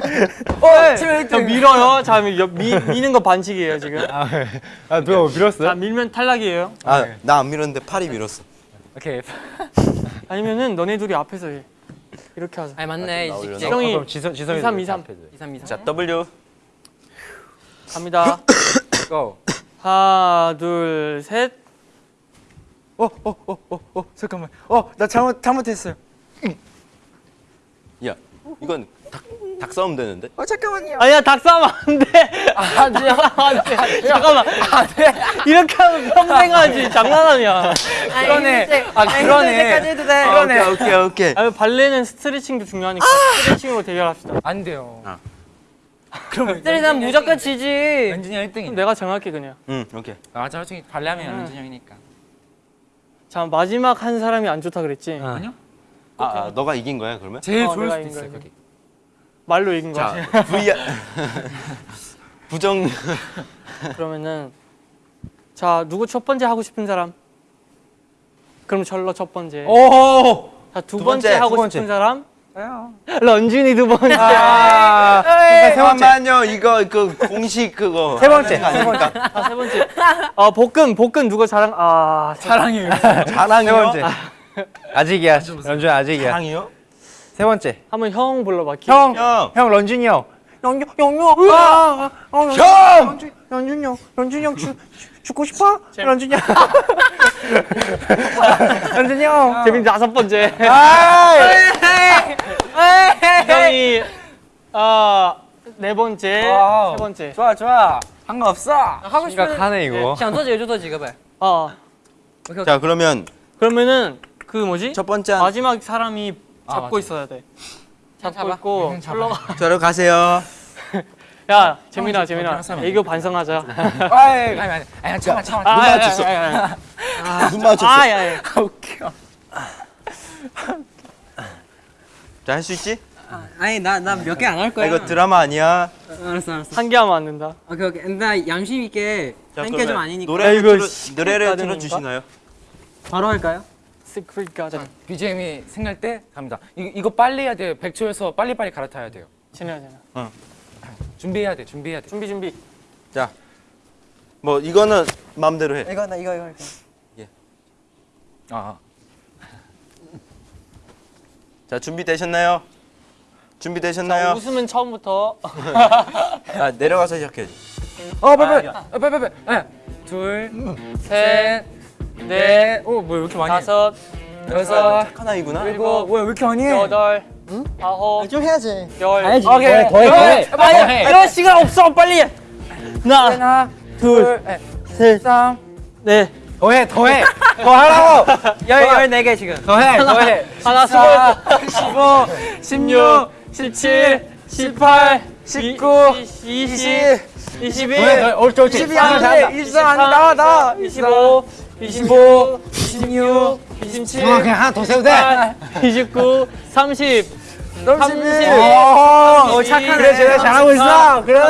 잠깐만 어 지금 저 밀어요 자 미, 미, 미는 거 반칙이에요 지금 아 누가 밀었어? 자 밀면 탈락이에요 아, 나 안 밀었는데 팔이 밀었어. 오케이 아니면은 너네 둘이 앞에서 해 이렇게 하자 아니 맞네. 형이 그럼 지성 지성이 이삼, 이렇게 이삼. 앞에 돼. 2, 3, 2, 3. 자, W. 갑니다 고 하나 둘셋 어 어 어 어 어 잠깐만. 어 나 잘못 잘못했어요. 야, 이건 닭, 닭 싸움 되는데? 어 잠깐만요. 아니야 닭 싸면 안돼. 안돼 안 돼. 잠깐만. 안 돼? 이렇게 하면 평생 하지. 장난하냐. 그러네. 아 그러네. 해도 돼. 아, 오케이, 오케이, 오케이. 아니 발레는 스트레칭도 중요하니까 스트레칭으로 대결합시다. 안 돼요. 스트레스는 무조건 지지. 연준이 형 1등이 내가 정할게 그냥. 응, 오케이. 맞아 솔직히 발레하면 연준이 형이니까 자 마지막 한 사람이 안 좋다 그랬지 아니요 아, 아, 너가 이긴 거야, 그러면? 제일 어, 좋을 수도 거야. 거기 말로 이긴 거 자, 같아 V 부정 그러면은 자 누구 첫 번째 하고 싶은 사람? 그럼 절로 첫 번째. 오자두두 번째, 번째, 하고 두 번째. 싶은 사람? 런쥔이 두 번째. 아, 잠깐만요, 이거 그 공식 그거. 세 번째. 세 아닙니까? 아, 세 번째. 아 볶음 볶음 누가 자랑? 아 사랑해요 자랑이요? 세 번째. 아직이야. 런쥔 아직이야. 자랑이요? 세 번째. 한번 형 불러봐. 키. 형, 형! 형 런쥔이 형. 영, 영유. 아, 아, 어, 형! 런쥔 형, 런쥔 형 죽, 죽- 죽고 싶어? 런쥔 형. 런쥔 형. 재민 다섯 번째. 아, 형이 아네 번째. 와우. 세 번째. 좋아 좋아 상관없어 하고 싶은 심각하네 이거. 想做几个就做几个呗。 아 자, 그러면 그러면은 그 뭐지? 첫 번째 한 마지막 사람이 잡고 맞아. 있어야 돼. 잡고 잡아. 있고 응, 잡아. 흘러가. 저로 가세요. 야 재민아 형, 재민아 형, 형, 애교 반성하자. 아이 아니 아니 아니 참아 참아 아, 눈 야, 맞췄어. 눈 맞췄어. 아, 야, 야. 웃겨 자, 할 수 있지? 아니 나 나 몇 개 안할 아, 거야. 이거 드라마 아니야. 알았어 알았어. 한 개 하면 안 된다. 오케이 오케이. 나 양심 있게 자, 한게좀 아니니까 노래를 야, 이거 노래를? 틀어 주시나요? 바로 할까요? 시크릿 가든. BGM이 생길 때 갑니다 이, 이거 빨리 해야 돼요 100초에서 빨리빨리 갈아타야 돼요 지내야 되나. 준비해야 돼 준비해야 돼 준비 준비. 자. 뭐 이거는 마음대로 해. 이거 나 이거 이거 할게. 아 자, 준비되셨나요? 준비되셨나요? 웃으면 처음부터. 아, 내려가서 시작해야지. 어, 빨리, 빨리, 어, 빨리, 빨리, 빨리. 둘, 셋, 넷, 오, 뭐야, 왜 이렇게 많이? 해? 다섯, 여섯, 착한 아이구나. 일곱, 뭐야, 왜 이렇게 많이? 해? 여덟, 아홉. 좀 해야지. 열. 해야지. 오케이, 더해, 더해. 빨리, 이런 시간 없어 빨리. 하나, 하나, 둘, 셋, 셋, 네. 더해, 더해. 더 하라고. 열 열네 개 지금. 더해, 더해. 하나, 수고했어. 15, 16, 17, 18, 19, 20, 21, 더해, 옳지, 옳지. 22, 안 돼, 23, 안 돼, 나와, 나와. 25, 25, 26, 27, 어, 그냥 하나 더 세도 돼. 29, 30, 30, 오, 착하네. 그래, 그래, 잘하고 있어. 그래.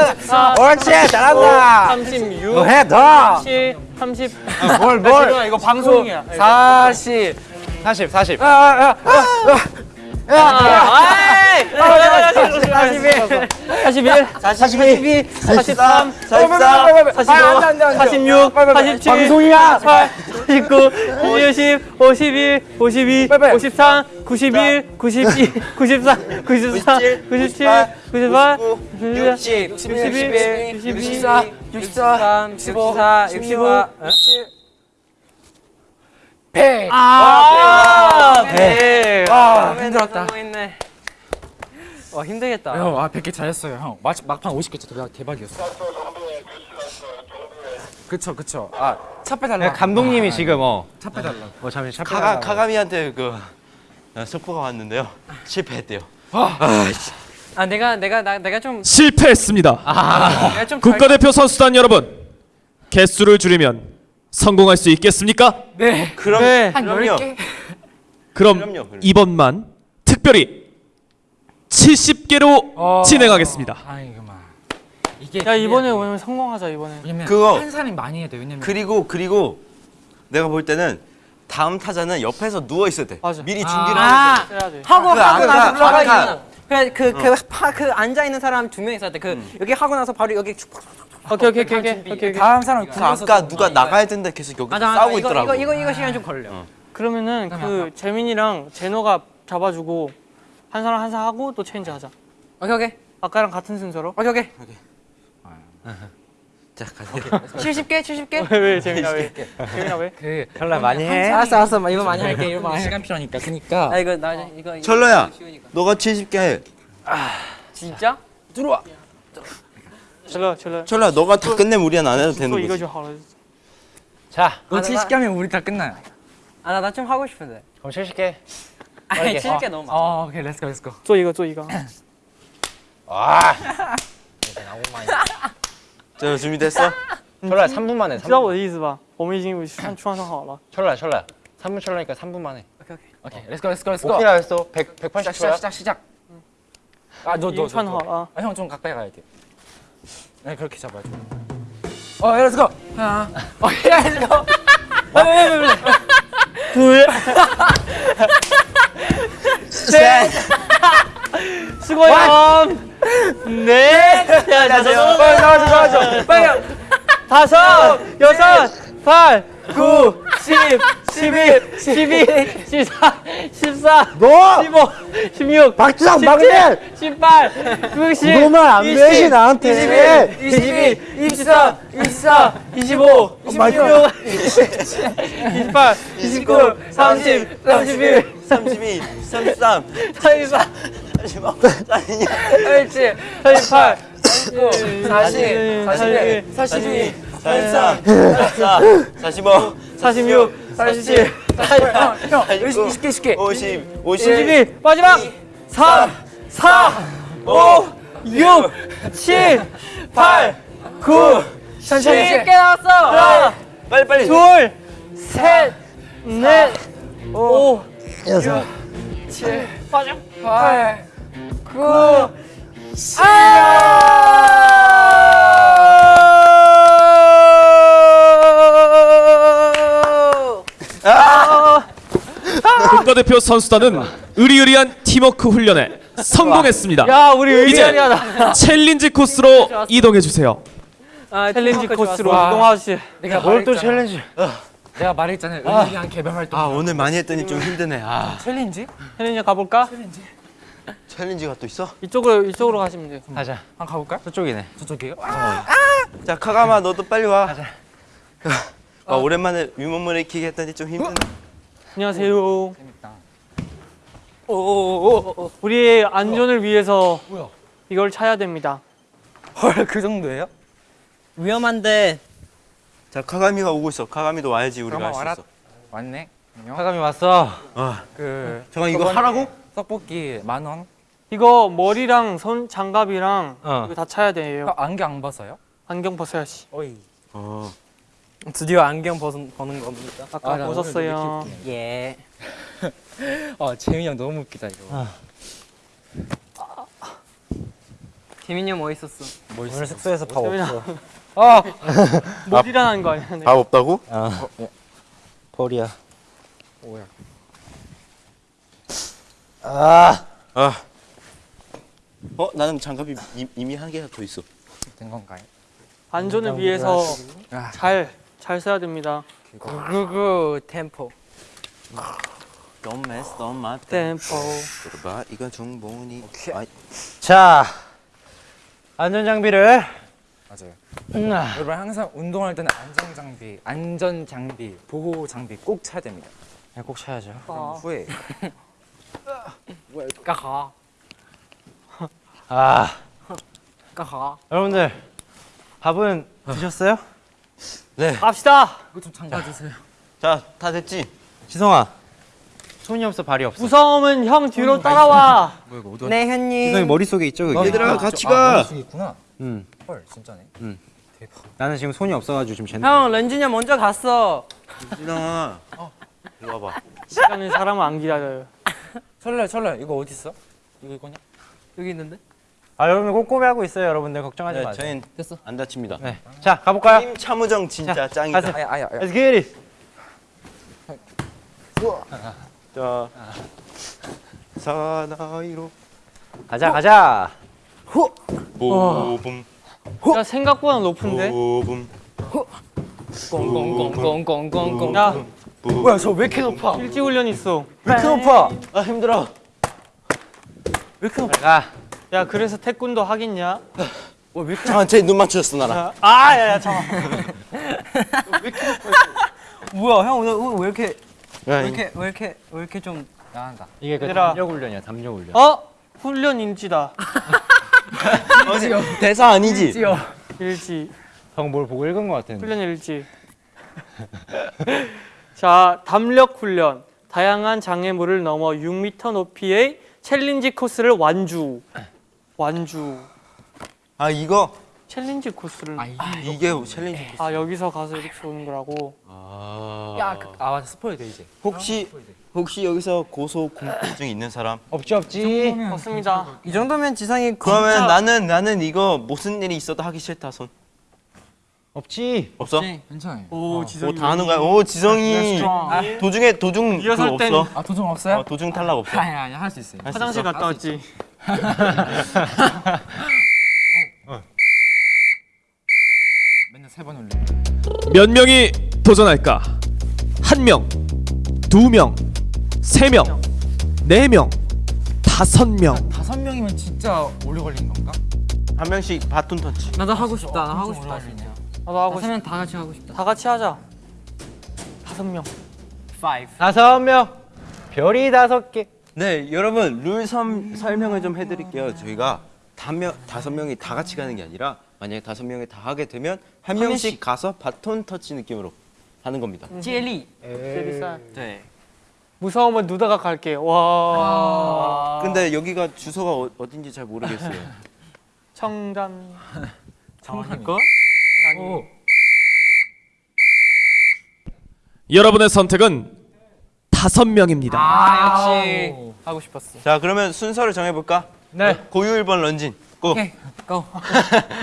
옳지, 잘한다. 36, 더 해, 더. 37, 30. 뭘, 뭘. 이거 방송이야. 40, 40, 40. 아, 아, 아, 아이! 41, 41, 42, 43, 44, 45, 46, 47, 방송이야. 48, 49, 50, 51, 52, 53, 91, 92, 94, 93, 97, 98, 60, 61, 62, 64, 64, 64, 65. 100. 아, 네. 아, 힘들었다. 있네. 와 힘들겠다. 형, 아, 100개 잘했어요, 형. 막, 막판 50개 대박, 대박 이었어. 그쵸, 그쵸. 아, 차 빼달라. 감독님이 지금 어. 차 빼달라. 어, 잠시 차 카가 빼달라고. 카가미한테 그 어, 속보가 왔는데요. 실패했대요. 아 내가 내가 나 내가 좀 실패했습니다. 내가 좀 국가대표 선수단 여러분, 개수를 줄이면 성공할 수 있겠습니까? 네. 그럼 네. 한 그럼요. 10개? 그럼 그럼요, 그럼요. 이번만 특별히 70개로 어. 진행하겠습니다. 아이고만. 이게 야 이번에 오늘 성공하자 이번에. 그거- 한 사람이 많이 해야 돼. 왜냐면 그리고 그리고 내가 볼 때는 다음 타자는 옆에서 누워 있어야 돼. 맞아. 미리 아. 준비를 돼. 돼. 하고 그 하고 아까- 나서 올라가 아까- 있는 그래 그그 그 앉아 있는 사람 두 명 있었대 그 음. 여기 하고 나서 바로 여기 쭉 오케이 오케이 오케이 오케이 오케이. 오케이. 다음 사람 그 아까 누가 나가야 된다 계속 여기 맞아 맞아 싸우고 이거, 있더라고. 이거 이거 이거 시간 좀 걸려 그러면은 그 재민이랑 제노가 잡아주고 한 사람 한 사람 하고 또 체인지 하자. 오케이 오케이 아까랑 같은 순서로. 오케이 오케이 자, 가자. 70개 70개 왜왜 재민아 왜? 재민아 왜? 그 철라 많이 해. 알았어 알았어 이거 많이 할게 이거 많이 시간 필요하니까. 그러니까 아 이거 나 이거 철러야. 너가 70개 해. 진짜 철 러 철러. 철러야, 너가 다 끝내면 우리는 안 해도 또 되는 이거 거지. 좀 하라. 자, 너 아, 나- 70개 하면 우리 다 끝나요. 아나 나 좀 하고 싶은데 그럼 70개. 아니 오케이. 70개 너무 많아 어, 오케이, 렛츠고, 렛츠고. 또 이거 또 이거. 와. 자, 준비됐어? 철라 3분 만에. 知道我的意思吧？我们已经穿穿上好了。 철라 철라. 3분 철라니까 3분 만에. 오케이 오케이 오케이, 렛츠고, 렛츠고, 렛츠고. 오케이라 했어. 100 시작, 180초야. 시작, 시작, 시작. 아, 너, 已 너, 经穿 너, 好 너. 了啊。 아, 형 좀 가까이 가야 돼. 네, 그렇게 잡아야죠. 어, 렛츠고. 하나. 어, 렛츠고. 둘, 셋, 수고요. 넷, 야, 나와줘, 나와줘, 나와줘. 빨리. 다섯, 여섯, 팔, 구, 십, 십일, 십이, 십사, 십사, 너! 십오, 십육, 박주상 막내! 십팔, 구십, 그거만 안 되지, 나한테. 이십일, 이십사, 이십사, 이십오, 이십육, 이십팔, 이십구, 삼십, 삼십일, 32, 33, 삼십사, 35, 46, 옳지 38, 40 41, 42 43, 44, 45, 46, 47, 48, 형, 49, 20개, 20개. 50, 50, 52, 마지막 3, 4, 5, 6, 7, 8, 9, 10, 10개 나왔어 하나, 빨리 빨리. 둘, 셋, 넷, 오, 여섯. 7, 빠져. 8 9, 국가대표 선수단은 의리의리한 팀워크 훈련에 성공했습니다. 야, 우리 이제 의리하다. 챌린지 코스로 이동해 주세요. 아, 챌린지 코스로. 이동하시. 내가 뭘또 말했잖아. 챌린지. 내가 말했잖아요. 의리한 개별 활동. 아, 오늘 많이 했더니 좀 힘드네. 아, 챌린지? 챌린지 가볼까? 챌린지가 또 있어? 이쪽으로 이쪽으로 가시면 돼요. 가자. 한번 가볼까요? 저쪽이네. 저쪽이에요? 자, 카가마 너도 빨리 와. 가자. 아, 오랜만에 위몸 브레이킹 했더니 좀 힘드네. 안녕하세요. 재밌다. 오오오. 우리의 안전을 위해서 이걸 차야 됩니다. 헐, 그 정도예요? 위험한데 자, 카가미가 오고 있어. 카가미도 와야지 우리가 할. 수 있어. 왔네. 안녕. 화감이 왔어. 아, 그 잠깐 이거 하라고? 떡볶이 만 원. 이거 머리랑 손 장갑이랑 어. 이거 다 차야 돼요. 형, 안경 안 벗어요? 안경 벗어야지. 어이. 어. 드디어 안경 벗은, 벗는 겁니다 아까 아, 벗었어요. 예 아, 재민이 형 너무 웃기다 이거. 재민이 형뭐 있었어? 오늘 숙소에서 밥. 없어. 아, 머리라는 거 아니야? 네. 밥 없다고? 어. 벌이야. 뭐야? 아. 아. 어, 나는 장갑이 이, 이미 한 개가 더 있어. 된 건가요? 안전을 위해서 아, 잘 잘 써야 됩니다. 구구구 템포 Don't mess, don't. 들어봐, 이건 중본이. 아, 자. 안전 장비를 맞아요. 음, 아. 여러분 항상 운동할 때는 안전 장비, 안전 장비, 보호 장비 꼭 차야 됩니다. 네, 꼭 차야죠. 아. 후에 까하 아. 까하 여러분들 밥은 드셨어요? 갑시다. 이거 좀 잠가 주세요. 자, 다 됐지? 지성아. 손이 없어 발이 없어. 무서움은 형 뒤로 따라와. 뭐야 이거 어디 네 현님 지성이 머릿속에 있죠 그게? 얘들아, 같이 아, 가. 머릿속에 있구나. 응. 헐, 진짜네. 대박. 나는 지금 손이 없어가지고 지금 쟤네. 형 렌진이 형 먼저 갔어 진아. 이리 와봐. 시간은 사람을 안 기다려요. 철래, 철래 이거 어디 있어? 이거 이거냐? 여기 있는데? 아 여러분 꼼꼼히 하고 있어요 여러분들 걱정하지 네, 마세요 저희는 됐어. 안 다칩니다. 네. 자 가볼까요? 팀 참우정 진짜 짱이다. 가세요. 아야 아야 아야. Let's get it 자, 사나이로 가자 가자 보봄 야 생각보다 높은데? 보봄 꽁꽁꽁꽁꽁꽁꽁. 야 뭐야 저 왜 이렇게 높아? 일지 훈련 있어. 왜 이렇게 높아? 아 힘들어. 가 야 그래서 태권도 하겠냐? 잠깐 제눈 맞췄어 나랑. 아 야야 잠깐. 뭐야 형 오늘 오늘 왜 이렇게 야, 왜 이렇게 왜 이렇게 왜 이렇게 좀 야한다. 이게 그 얘들아. 담력 훈련이야 담력 훈련 어 훈련 인지다. 대사 아니지? 일지 형뭘 보고 읽은 것 같은데 훈련 일지. 자 담력 훈련. 다양한 장애물을 넘어 6m 높이의 챌린지 코스를 완주. 완주. 아 이거 챌린지 코스를. 아, 이게 챌린지. 아 여기서 가서 이렇게 오는 거라고. 야, 그, 아 맞아 spoil 돼 이제. 혹시 혹시 여기서 고소 공포증 있는 사람? 없지 없지 맞습니다. 이 정도면 지상이 그러면 나는 나는 이거 무슨 일이 있어도 하기 싫다 손. 없지 없어? 괜찮아요. 오 지성이. 오다 하는 거야. 오 지성이 아, 도중에 도중 리허설 땐 없어. 아 도전 없어요? 어, 도중 탈락 없어. 아니 아니 할 수 있어요. 화장실 있어? 갔다 왔지. 맨날 세번 올려. 몇 명이 도전할까? 한 명, 두 명, 세 명, 네 명, 다섯 명. 다섯 명이면 진짜 오래 걸리는 건가? 한 명씩 바톤 터치. 나도 하고 싶다. 나 하고 싶다 진짜. 나도 하고 싶. 세면 다 같이 하고 싶다. 다 같이 하자. 다섯 명. 다섯 명 별이 다섯 개 네, 여러분 룰 섬, 설명을 좀 해드릴게요. 저희가 다명 다섯 명이 다 같이 가는 게 아니라 만약에 다섯 명이 다 하게 되면 한 명씩 가서 바톤 터치 느낌으로 하는 겁니다. 젤리. 제리살. 네. 무서우면 누다가 갈게. 와. 근데 여기가 주소가 어, 어딘지 잘 모르겠어요. 청담. 정말일까? 아니. 여러분의 선택은 다섯 명입니다. 아 역시 하고 싶었어. 자, 그러면 순서를 정해 볼까? 네. 고유 1번 런쥔. 고. 오케이. 고.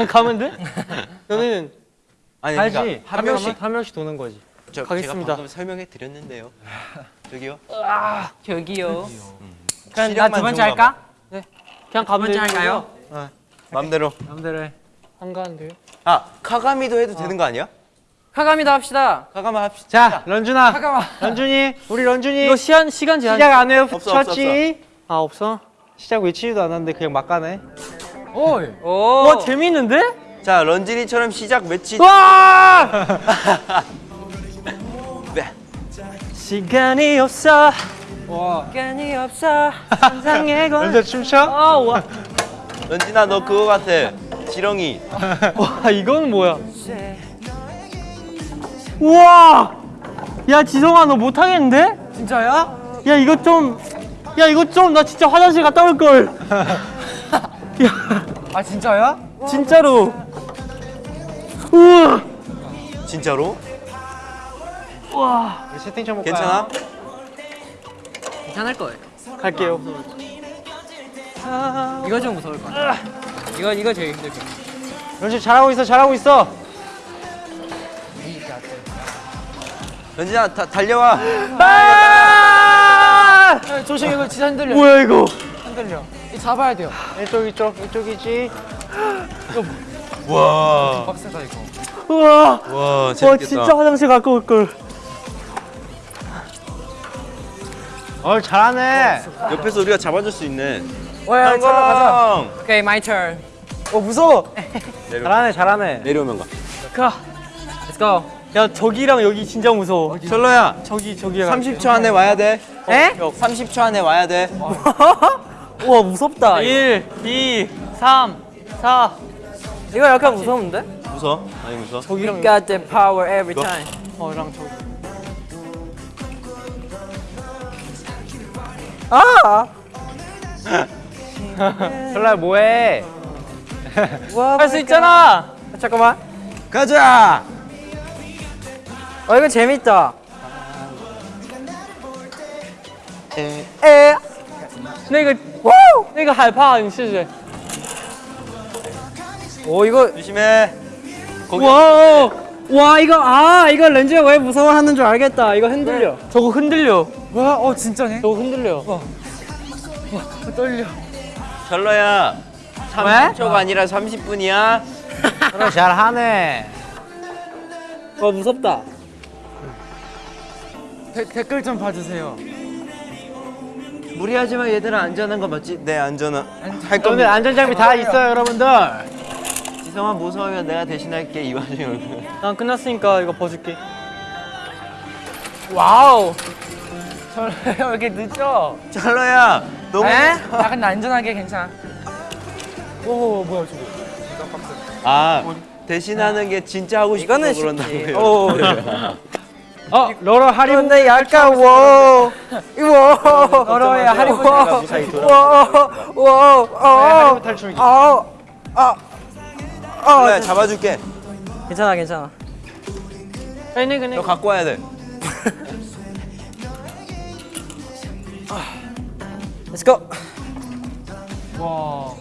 가면 돼? 너는 아니, 알지 그러니까 한 명씩 한 명씩 도는 거지 저, 가겠습니다. 제가 방금 설명해 드렸는데요. 저기요. 저기요. 그냥 시력만 나두 번째 할까? 그냥 두 가면 번째 되는 할까요? 봐. 맘대로. 해안 가는데요? 아, 카가미도 해도 되는 거 아니야? 카가미도 합시다. 카가마 합시다. 자 런쥔아 잠깐만. 런쥔이 우리 런쥔이 이거 시간 시간 제한. 시작 안 해요 없어, 없어, 쳤지 아 없어? 시작 외치지도 않았는데 그냥 막 가네 오이. 오. 와 재밌는데? 자, 런쥔이처럼 시작 외치. 와! 네. 시간이 없어. 시간이 없어. 상상의 걸. 런쥔 춤춰? 아 와. 런쥔아 너 그거 같아. 지렁이. 와 이건 뭐야? 우와! 야 지성아 너 못하겠는데? 진짜야? 야 이거 좀. 야 이거 좀 나 진짜 화장실 갔다 올 걸. 야아 진짜야? 진짜로. 우와. 진짜로? 우와. 우리 채팅 좀 볼까요? 괜찮아? 괜찮을 거예요. 갈게요. 이거 좀 무서울 것 같아. 이거 이거 제일 힘들 것 같아. 잘하고 있어 잘하고 있어 런쥔아 다, 달려와. 아! 조심 이거 진짜 흔들려. 뭐야 이거? 흔들려. 이 잡아야 돼요. 이쪽 이쪽 이쪽이지 와. 빡세다 이거. 우와. 와, 와. 진짜 화장실 갖고 올 걸. 어 잘하네 옆에서 우리가 잡아줄 수 있네. 오야 성공! 오케이 my turn. 어 무서워. 잘하네 잘하네 내려오면 가. 가. Let's go. 야 저기랑 여기 진짜 무서워. 천러야, 저기 저기랑. 30초 안에 와야 돼. 에? 30초 안에 와야 돼. 우와 무섭다. 이거. 1, 2, 3, 4. 이거 약간 무서운데? 무서? 아니 무서? We got the power every 이거? time. 어랑 저기. 아! 설라야 뭐해 할 수 있잖아. 잠깐만. 가자. 어 이거 재밌다. 에. 에. 근데 이거 那个害怕，你试试。 오 이거 조심해. 거기 와, 와 이거 아 이거 렌즈가 왜 무서워하는 줄 알겠다. 이거 흔들려. 저거 흔들려. 와, 어 진짜네. 저거 흔들려. 철러야. 30초가 아니라 30분이야. 그래 잘하네. 와 무섭다. 데, 댓글 좀 봐주세요. 무리하지만 얘들아 안전한 거 맞지? 네 안전한. 할 겁니다. 안전장비 다 있어요 여러분들. 지성아 무서우면 내가 대신할게 이 와중에 얼굴. 난 끝났으니까 이거 벗을게. 와우. 왜 이렇게 늦어? 천러야 너무. 아 근데 안전하게 괜찮아. 오 뭐야 저거. 아 대신하는 게 진짜 하고 싶어서 이거는 그런다 쉽지. 고요 어, 러러 하리보. 근 약간 워. 워. 러러의 아, 하리보. 워. 워. 어. 탈춤이기. 아, 아. 아. 아. 잡아 줄게. 괜찮아, 괜찮아. 그네 그네. 너 갖고 와야 돼. Let's 와.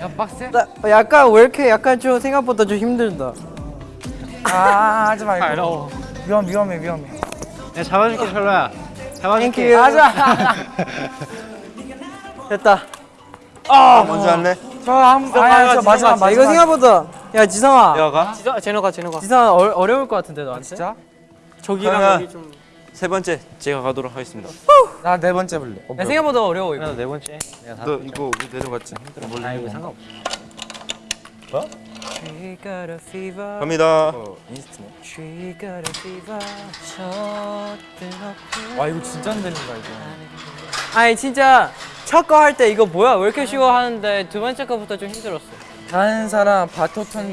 야, 빡세? 나, 약간 왜 이렇게 약간 좀 생각보다 좀 힘들다. 아 하지 말고. 어려워. 위험 위험해 위험해. 내가 잡아줄게 철로야. 잡아줄게. 맞아. 됐다. 먼저 할래? 저한 아니 저 마지막 마지막. 이거 생각보다 야 지성아. 내가 지성, 제노가 제노가. 지성아 어, 어려울 것 같은데 너한테. 진짜? 저기랑 여기 좀. 세 번째 제가 가도록 하겠습니다. 나 네 번째 볼래. 어, 야, 생각보다 어려워 이거. 네 번째. 내가 다. 너 이거 내려갔지? 아 이거 상관없어. 갑니다. 어. 와 이거 진짜 안 된다 이거. 아니 진짜 첫 거 할 때 이거 뭐야 왜 이렇게 쉬워 하는데 두 번째 거부터 좀 힘들었어. 다른 사람 바토톤.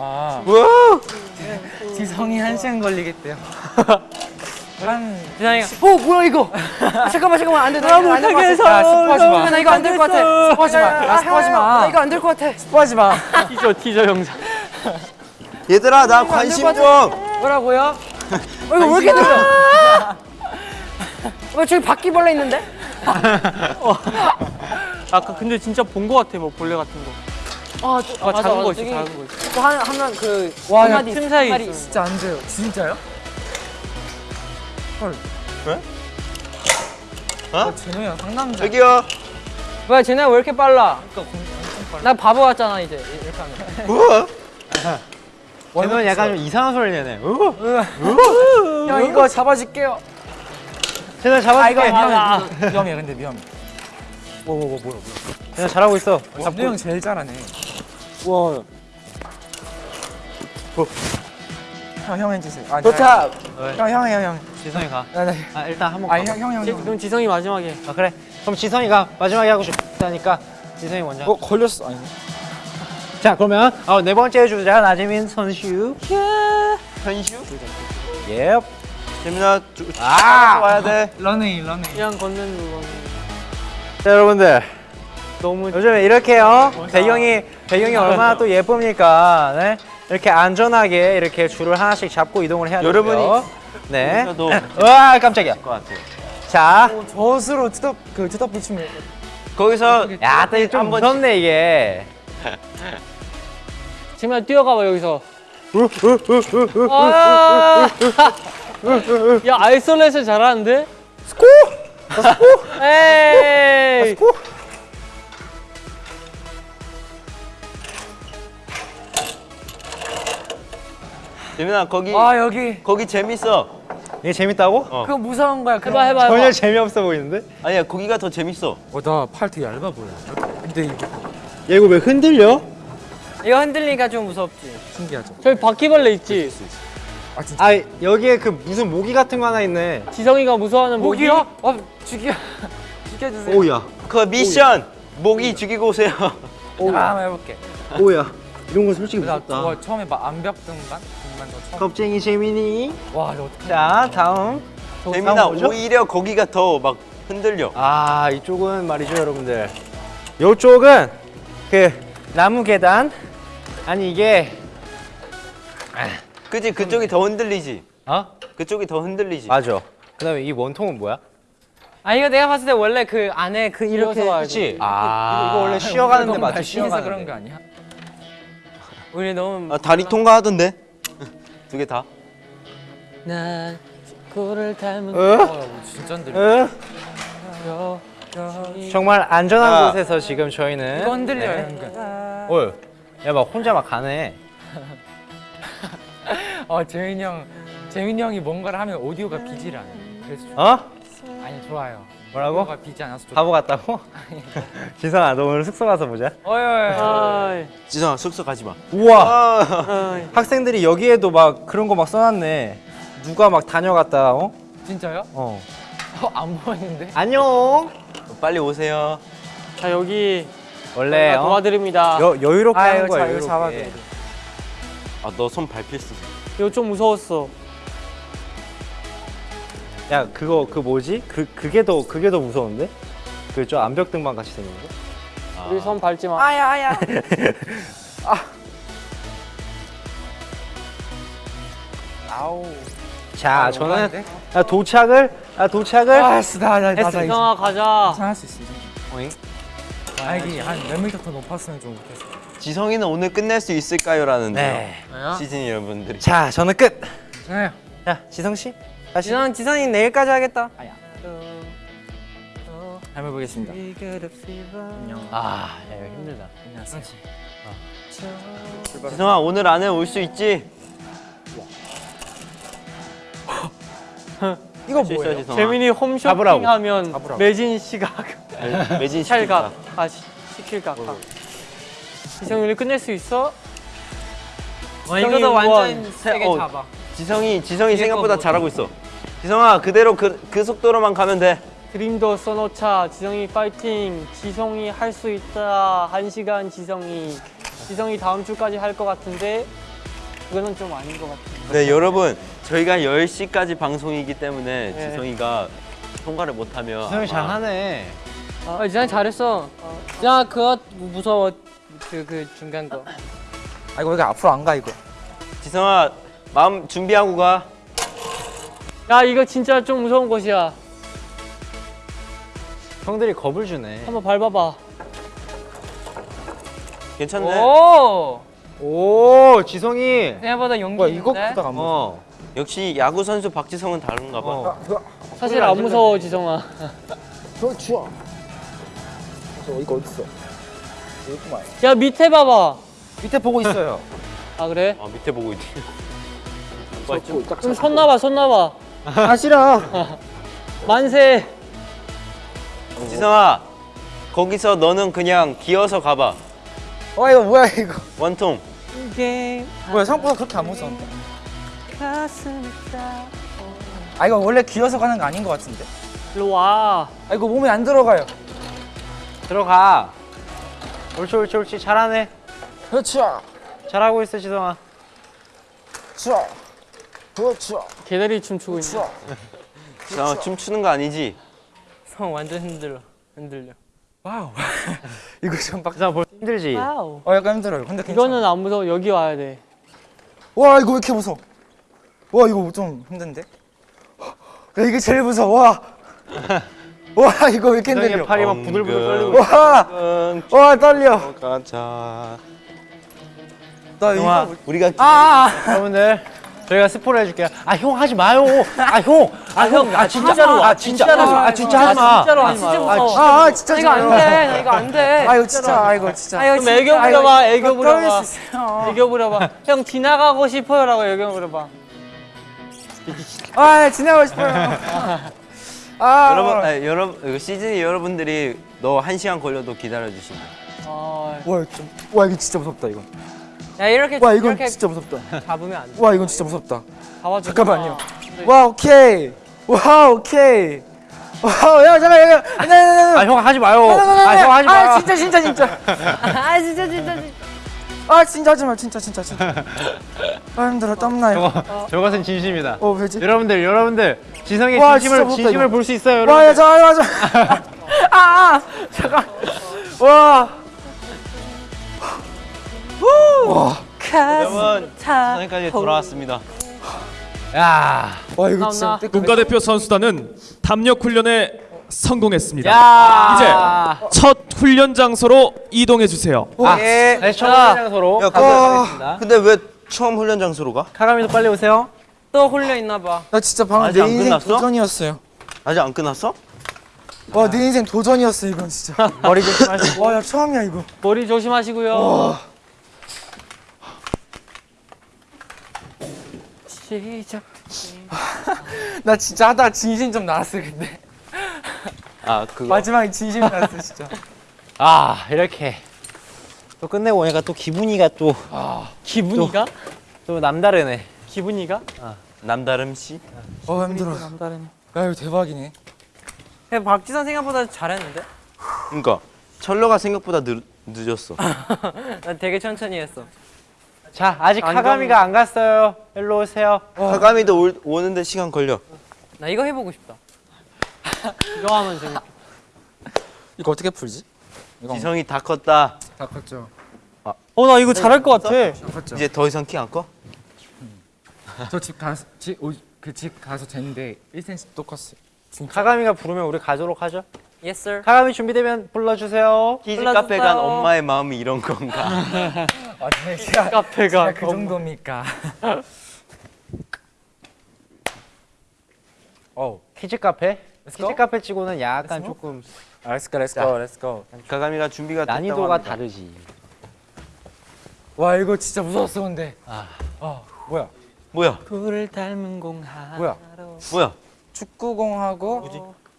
아 우와! 지성이 한 시간 걸리겠대요. 한 지성이가 어 뭐야 이거? 잠깐만 잠깐만 안돼 나 이거 안될것 못하게 같아. 해서. 야, 스포하지 마. 나 이거 안 될 것 같아. 스포하지 마. 야, 스포하지 마. 나 이거 안 될 것 같아. 스포하지 마. 티저 티저 영상. 얘들아 나 관심 좀. 뭐라고요? 어, 이거 왜 이렇게 들려? 왜 저기 바퀴벌레 있는데? 아까 근데 진짜 본거 같아 뭐 벌레 같은 거. 아, 아, 작은 거 있어 작은 거 있어. 또 한, 하면 그 와, 야, 마디 틈 사이. 진짜 안 돼요. 진짜요? 헐. 왜? 어? 형 상남자. 저기요. 뭐야 쟤네 왜 이렇게 빨라? 나 바보 같잖아 이제 이렇게 하면. 우와. 쟤는 약간 좀 이상한 소리 내네. 형 이거 잡아줄게요. 쟤네 아 잡아줄게. 이거 위험해. 위험해 근데 위험해. 뭐뭐뭐 뭐야 쟤네 잘하고 있어. 뭐야. 진우 형 제일 잘하네. 와. 형형 해주세요. 아, 도착. 형 형 형 형. 지성이 가. 나, 나. 아 일단 한번 아니 가. 형형 형. 지- 형. 그럼 지성이 마지막에. 아 그래. 그럼 지성이가 마지막에 하고 싶다니까 지성이 먼저. 어 걸렸어. 아니. 자 그러면 어, 네 번째 주자 나재민 선수. 현슈. 예. 재민아 주, 아. 와야 돼. 러닝 러닝. 그냥 걷는 거. 자 여러분들 너무 요즘에 이렇게요 배경이 배경이 얼마나 또 예쁩니까 네 이렇게 안전하게 이렇게 줄을 하나씩 잡고 이동을 해야 되고요 여러분이 네와 깜짝이야 것 같아요. 자 저스로 투덕 그 투덕 붙이면 거기서 야또 좀 한번 무섭네 이게 지금 뛰어가봐 여기서. 아! 야 isolation 잘하는데? 스코! 스코! 에이! 재민아 거기 아 여기 거기 재밌어. 이게 재밌다고? 그거 무서운 거야. 해봐 해봐 해봐. 전혀 재미없어 보이는데 아니야 거기가 더 재밌어. 어나 팔 되게 얇아 보여. 근데 이게 얘 이거 왜 흔들려? 이거 흔들리니까 좀 무섭지. 신기하죠. 저기 바퀴벌레 있지? 아 진짜. 아 여기에 그 무슨 모기 같은 거 하나 있네 지성이가 무서워하는 모기? 모기요? 어 죽여. 죽여주세요. 오야 그 미션 모기 죽이고 오세요. 아, 한번 해볼게. 오야 이런 거 솔직히 나 그거 처음에 막 암벽 등반. 겁쟁이 재민이 와 이거 어떻게? 자 다음 재민아? 오히려 거기가 더 막 흔들려. 아 이쪽은 말이죠 여러분들 이쪽은 그 나무 계단 아니 이게 그지 그쪽이 더 흔들리지. 어? 그쪽이 더 흔들리지. 맞아 그 다음에 이 원통은 뭐야? 아 이거 내가 봤을 때 원래 그 안에 그 이렇게 그렇지. 아 이거, 원래 쉬어가는데 맞지? 쉬어서 그런. 거 아니야? 우리 너무 아, 다리 통과하던데 두 개 다. 난 꿀을 닮은? 여 정말 안전한 야. 곳에서 지금 저희는 이거 흔들려요 네. 어, 야막 혼자 막 가네. 어 재민이 형, 재민이 형이 뭔가를 하면 오디오가 비질 않아. 그래서 좋- 어? 아니 좋아요. 뭐라고? 비지 않아서 좋. 바보 같다고? 지성아 너 오늘 숙소 가서 보자. 어이 어이. 지성아 숙소 가지 마. 우와 아이 학생들이 여기에도 막 그런 거 막 써놨네. 누가 막 다녀갔다 어? 진짜요? 어. 어, 안 보이는데? 안녕. 빨리 오세요. 자 여기 원래 어? 도와드립니다 여 여유롭게 아, 하는 거야. 여유롭게. 아너 손 밟힐 수. 있어. 이거 좀 무서웠어 야 그거 그 뭐지? 그 그게 더 그게 더 무서운데? 그 저 암벽 등반 같이 생긴 거? 우리 손 밟지 마 아야 아야. 자 저는 아, 도착을 아 도착을 아씨 나나 나 나. 이성아 가자 할수 있어. 어잉? 아 이게 한몇 미터 더 높았으면 좀 좋겠어. 지성이는 오늘 끝낼 수 있을까요?라는데요. 네. 시즌 여러분들이. 자 저는 끝. 네. 자 지성 씨 다시. 지선 지선이 내일까지 하겠다. 한번 보겠습니다. 아 야, 이거 힘들다. 지성아 오늘 안에 올 수 있지? 이거 수 있어, 뭐예요? 지성아. 재민이 홈쇼핑. 하면 잡으라고. 매진 시각 매- 매진 시킬까? 아 시, 시킬 각각 이성 우리 끝낼 수 있어? 와 이거 도 완전 세게 어. 잡아. 지성이 지성이 생각보다 또 잘하고 있어. 지성아 그대로 그, 그 속도로만 가면 돼. 드림도 써놓자 지성이 파이팅 지성이 할 수 있다 한 시간 지성이 지성이 다음 주까지 할 것 같은데 그거는 좀 아닌 것 같아 네 여러분 저희가 10시까지 방송이기 때문에 네. 지성이가 통과를 못하면 지성이 잘하네. 아 지선 잘했어. 야 그거 무서워. 그 그 중간 거. 아 이거 왜 앞으로 안 가 이거? 지성아 마음 준비하고 가. 야 이거 진짜 좀 무서운 곳이야 형들이 겁을 주네. 한번 밟아봐 괜찮네. 오. 오 지성이. 생각보다 용기 뭐야 이거 있는데? 크다가 안 무서워. 어. 역시 야구 선수 박지성은 다른가 봐. 어. 사실 안 무서워 지성아 저 추워. 저 이거 어딨어? 여기구만. 야 밑에 봐봐 밑에 보고 있어요. 아 그래? 아 밑에 보고 있지. 그럼 손 놔봐 손 놔봐 아 싫어. 만세 지성아 거기서 너는 그냥 기어서 가봐. 와 이거 뭐야 이거? 원통. 이게 뭐야 생각보다 그렇게 안 무서운데? 아 이거 원래 기어서 가는 거 아닌 것 같은데? 일로 와아 이거 몸에 안 들어가요. 들어가. 옳지 옳지 옳지 잘하네. 그렇죠. 잘하고 있어 지성아. 추워. 그렇죠. 개다리 춤추고 있네 추워. 지성아 춤추는 거 아니지? 성 완전 흔들려. 흔들려. 와우. 이거 좀 빡. 지성아 볼 힘들지. 와우 어 약간 힘들어요. 근데 괜찮아. 이거는 안 무서워 여기 와야 돼 와 이거 왜 이렇게 무서워? 와 이거 좀 힘든데? 야 이게 제일 무서워. 와. 와 이거 왜 이렇게 흔들려? 팔이 막 부들부들 떨리고. 와. 응, 와 떨려. 가자. 나 이거 우리가 여러분들 저희가 스포를 해줄게요. 아 형 하지 마요. 아 형. 아 형. 아 진짜로. 아 진짜로. 아 진짜 하지 마. 진짜로 하지 진짜 마. 아, 아 진짜 나 이거 안 돼. 나 이거 안 돼. 아 이거 진짜 아 이거 진짜. 아, 이거 그럼 애교 부려봐 애교 부려봐. 애교 부려봐 형 지나가고 싶어요라고 애교 부려봐 아 지나고 싶어요. 아 여러분 아, 여러분 이거 시즌이 여러분들이 너 한 시간 걸려도 기다려 주신다. 아와 이거 좀, 와 이거 진짜 무섭다 이건. 야 이렇게 와 이건 이렇게 진짜 무섭다. 잡으면 안 돼. 와 이건 진짜 무섭다. 잡아줘 잠깐만요. 와 오케이. 와 오케이. 와야 잠깐 야 아형 하지 마요. 아형 하지 마. 아 진짜 진짜 진짜. 아 진짜 진짜 진짜. 아 진짜 하지 마 진짜 진짜 진짜. 아 힘들어 땀나요. 저거 저것은 진심이다. 어 왜지? 여러분들 여러분들 지성의 와, 진심을 무섭다, 진심을. 볼 수 있어요. 와, 야, 여러분. 잠깐만, 잠깐만. 아, 아, 잠깐. 와. 와. 여러분 지성이까지 돌아왔습니다. 야. 와 이거. 진짜 때 국가대표 선수단은 담력 훈련에 성공했습니다. 야. 이제 첫 훈련 장소로 이동해 주세요. 아, 네, 처음 장소로 야, 가도록 하겠습니다. 근데 왜 처음 훈련 장소로 가? 카가미도 빨리 오세요. 또 홀려 있나 봐. 나 진짜 방금 아직 내안 인생 끝났어? 도전이었어요. 아직 안 끝났어? 와 내 인생 도전이었어 이건 진짜. 머리 조심하시고 와 야 처음이야 이거. 머리 조심하시고요. 시작. 나 진짜 하다가 진심 좀 나왔어 근데. 아 그거 마지막에 진심 나왔어 진짜. 아, 이렇게 또 끝내고 오니까 또 기분이가 또또 기분이가? 남다르네. 기분이가? 남다름 씨? 어 힘들어. 남다르네. 야 이거 대박이네. 야, 박지선 생각보다 잘했는데? 그러니까 철러가 생각보다 늦, 늦었어. 난 되게 천천히 했어. 자, 아직 안 카가미가 안 갔어요. 일로 오세요. 하감이도 올, 오는데 시간 걸려. 나 이거 해보고 싶다. 이거 하면 재밌. 이거 어떻게 풀지? 이거 지성이 다 컸다. 다 컸죠. 어, 나 이거 잘할 것 같아. 이제 더 이상 키 안 커? 저집 가서 집그집 가서 쟀는데 1cm 또 컸어요. 카가미가 부르면 우리 가도록 하죠. Yes sir. 카가미 준비되면 불러주세요. 키즈. 카페 간 엄마의 마음이 이런 건가? 아 제가 카페가 그 정도입니까? 어. 키즈 카페. 키즈 go? 카페 치고는 약간 조금 Let's go, let's go, let's go. 가감이가 준비가 됐다고 난이도가. 다르지. 와 이거 진짜 무서웠어 근데. 아. 아 뭐야? 뭐야? 불을 닮은 공 하나. 뭐야? 뭐야? 축구공하고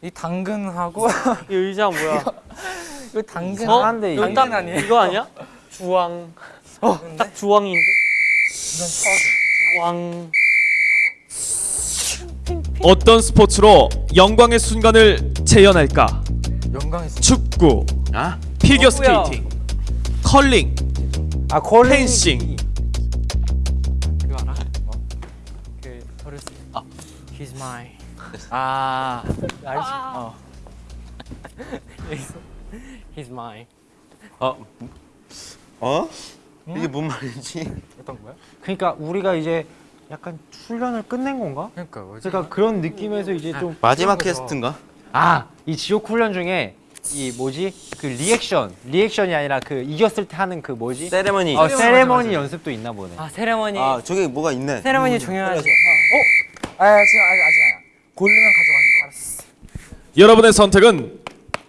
이 당근하고 이 의자 뭐야? 이거 당근 이상한데, 이게. 이거 딱 아니에요? 이거 아니야? 주황. 어, 딱 주황인데. 이건. 주황. 어떤 스포츠로 영광의 순간을 재현할까? 영광의 순간. 축구, 아? 피겨? 스케이팅, 컬링, 아, 콜링. 펜싱. 그거 알아? 그 어렸을 때. 아, he's mine. 아 알지? 어. 여기서 he's mine. 어? 어? 이게 뭔 말이지? 어떤 거야? 그러니까 우리가 이제 약간 훈련을 끝낸 건가? 그러니까 뭐지? 그러니까 그런 느낌에서 이제 좀 마지막. 캐스트인가? 아, 이 지옥 훈련 중에 이 뭐지? 그 리액션, 리액션이 아니라 그 이겼을 때 하는 그 뭐지? 세레머니. 어, 세레머니 연습도 있나 보네. 아 세레머니. 아 저기 뭐가 있네. 세레머니 중요하지. 아 지금 아직 아직 고르면 가져가는 거. 알았어. 여러분의 선택은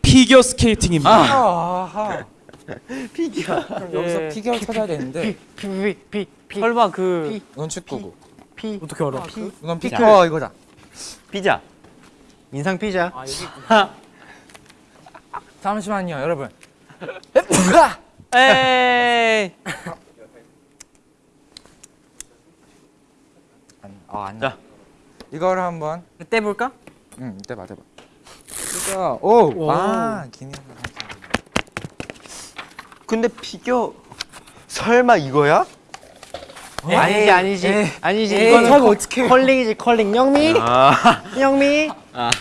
피겨 스케이팅입니다. 아하. 피겨야. 그럼 여기서 예. 피겨 찾아야 되는데 피, 피, 피, 피, 설마 그 이건 축구고. 피. 어떻게 알아? 이건 피겨. 어 이거다. 피자. 인상 피자. 아, 여기 잠시만요 여러분. 에이. 아 아니야. 자. 이거를 한번. 떼 볼까? 응 이때 맞아봐. 이거 오. 아 기니. 근데 피겨 설마 이거야? 아니지, 아니지, 아니지. 에이, 이거는 저거 컬- 어떡해. 컬링이지, 컬링. 영미, 아. 영미.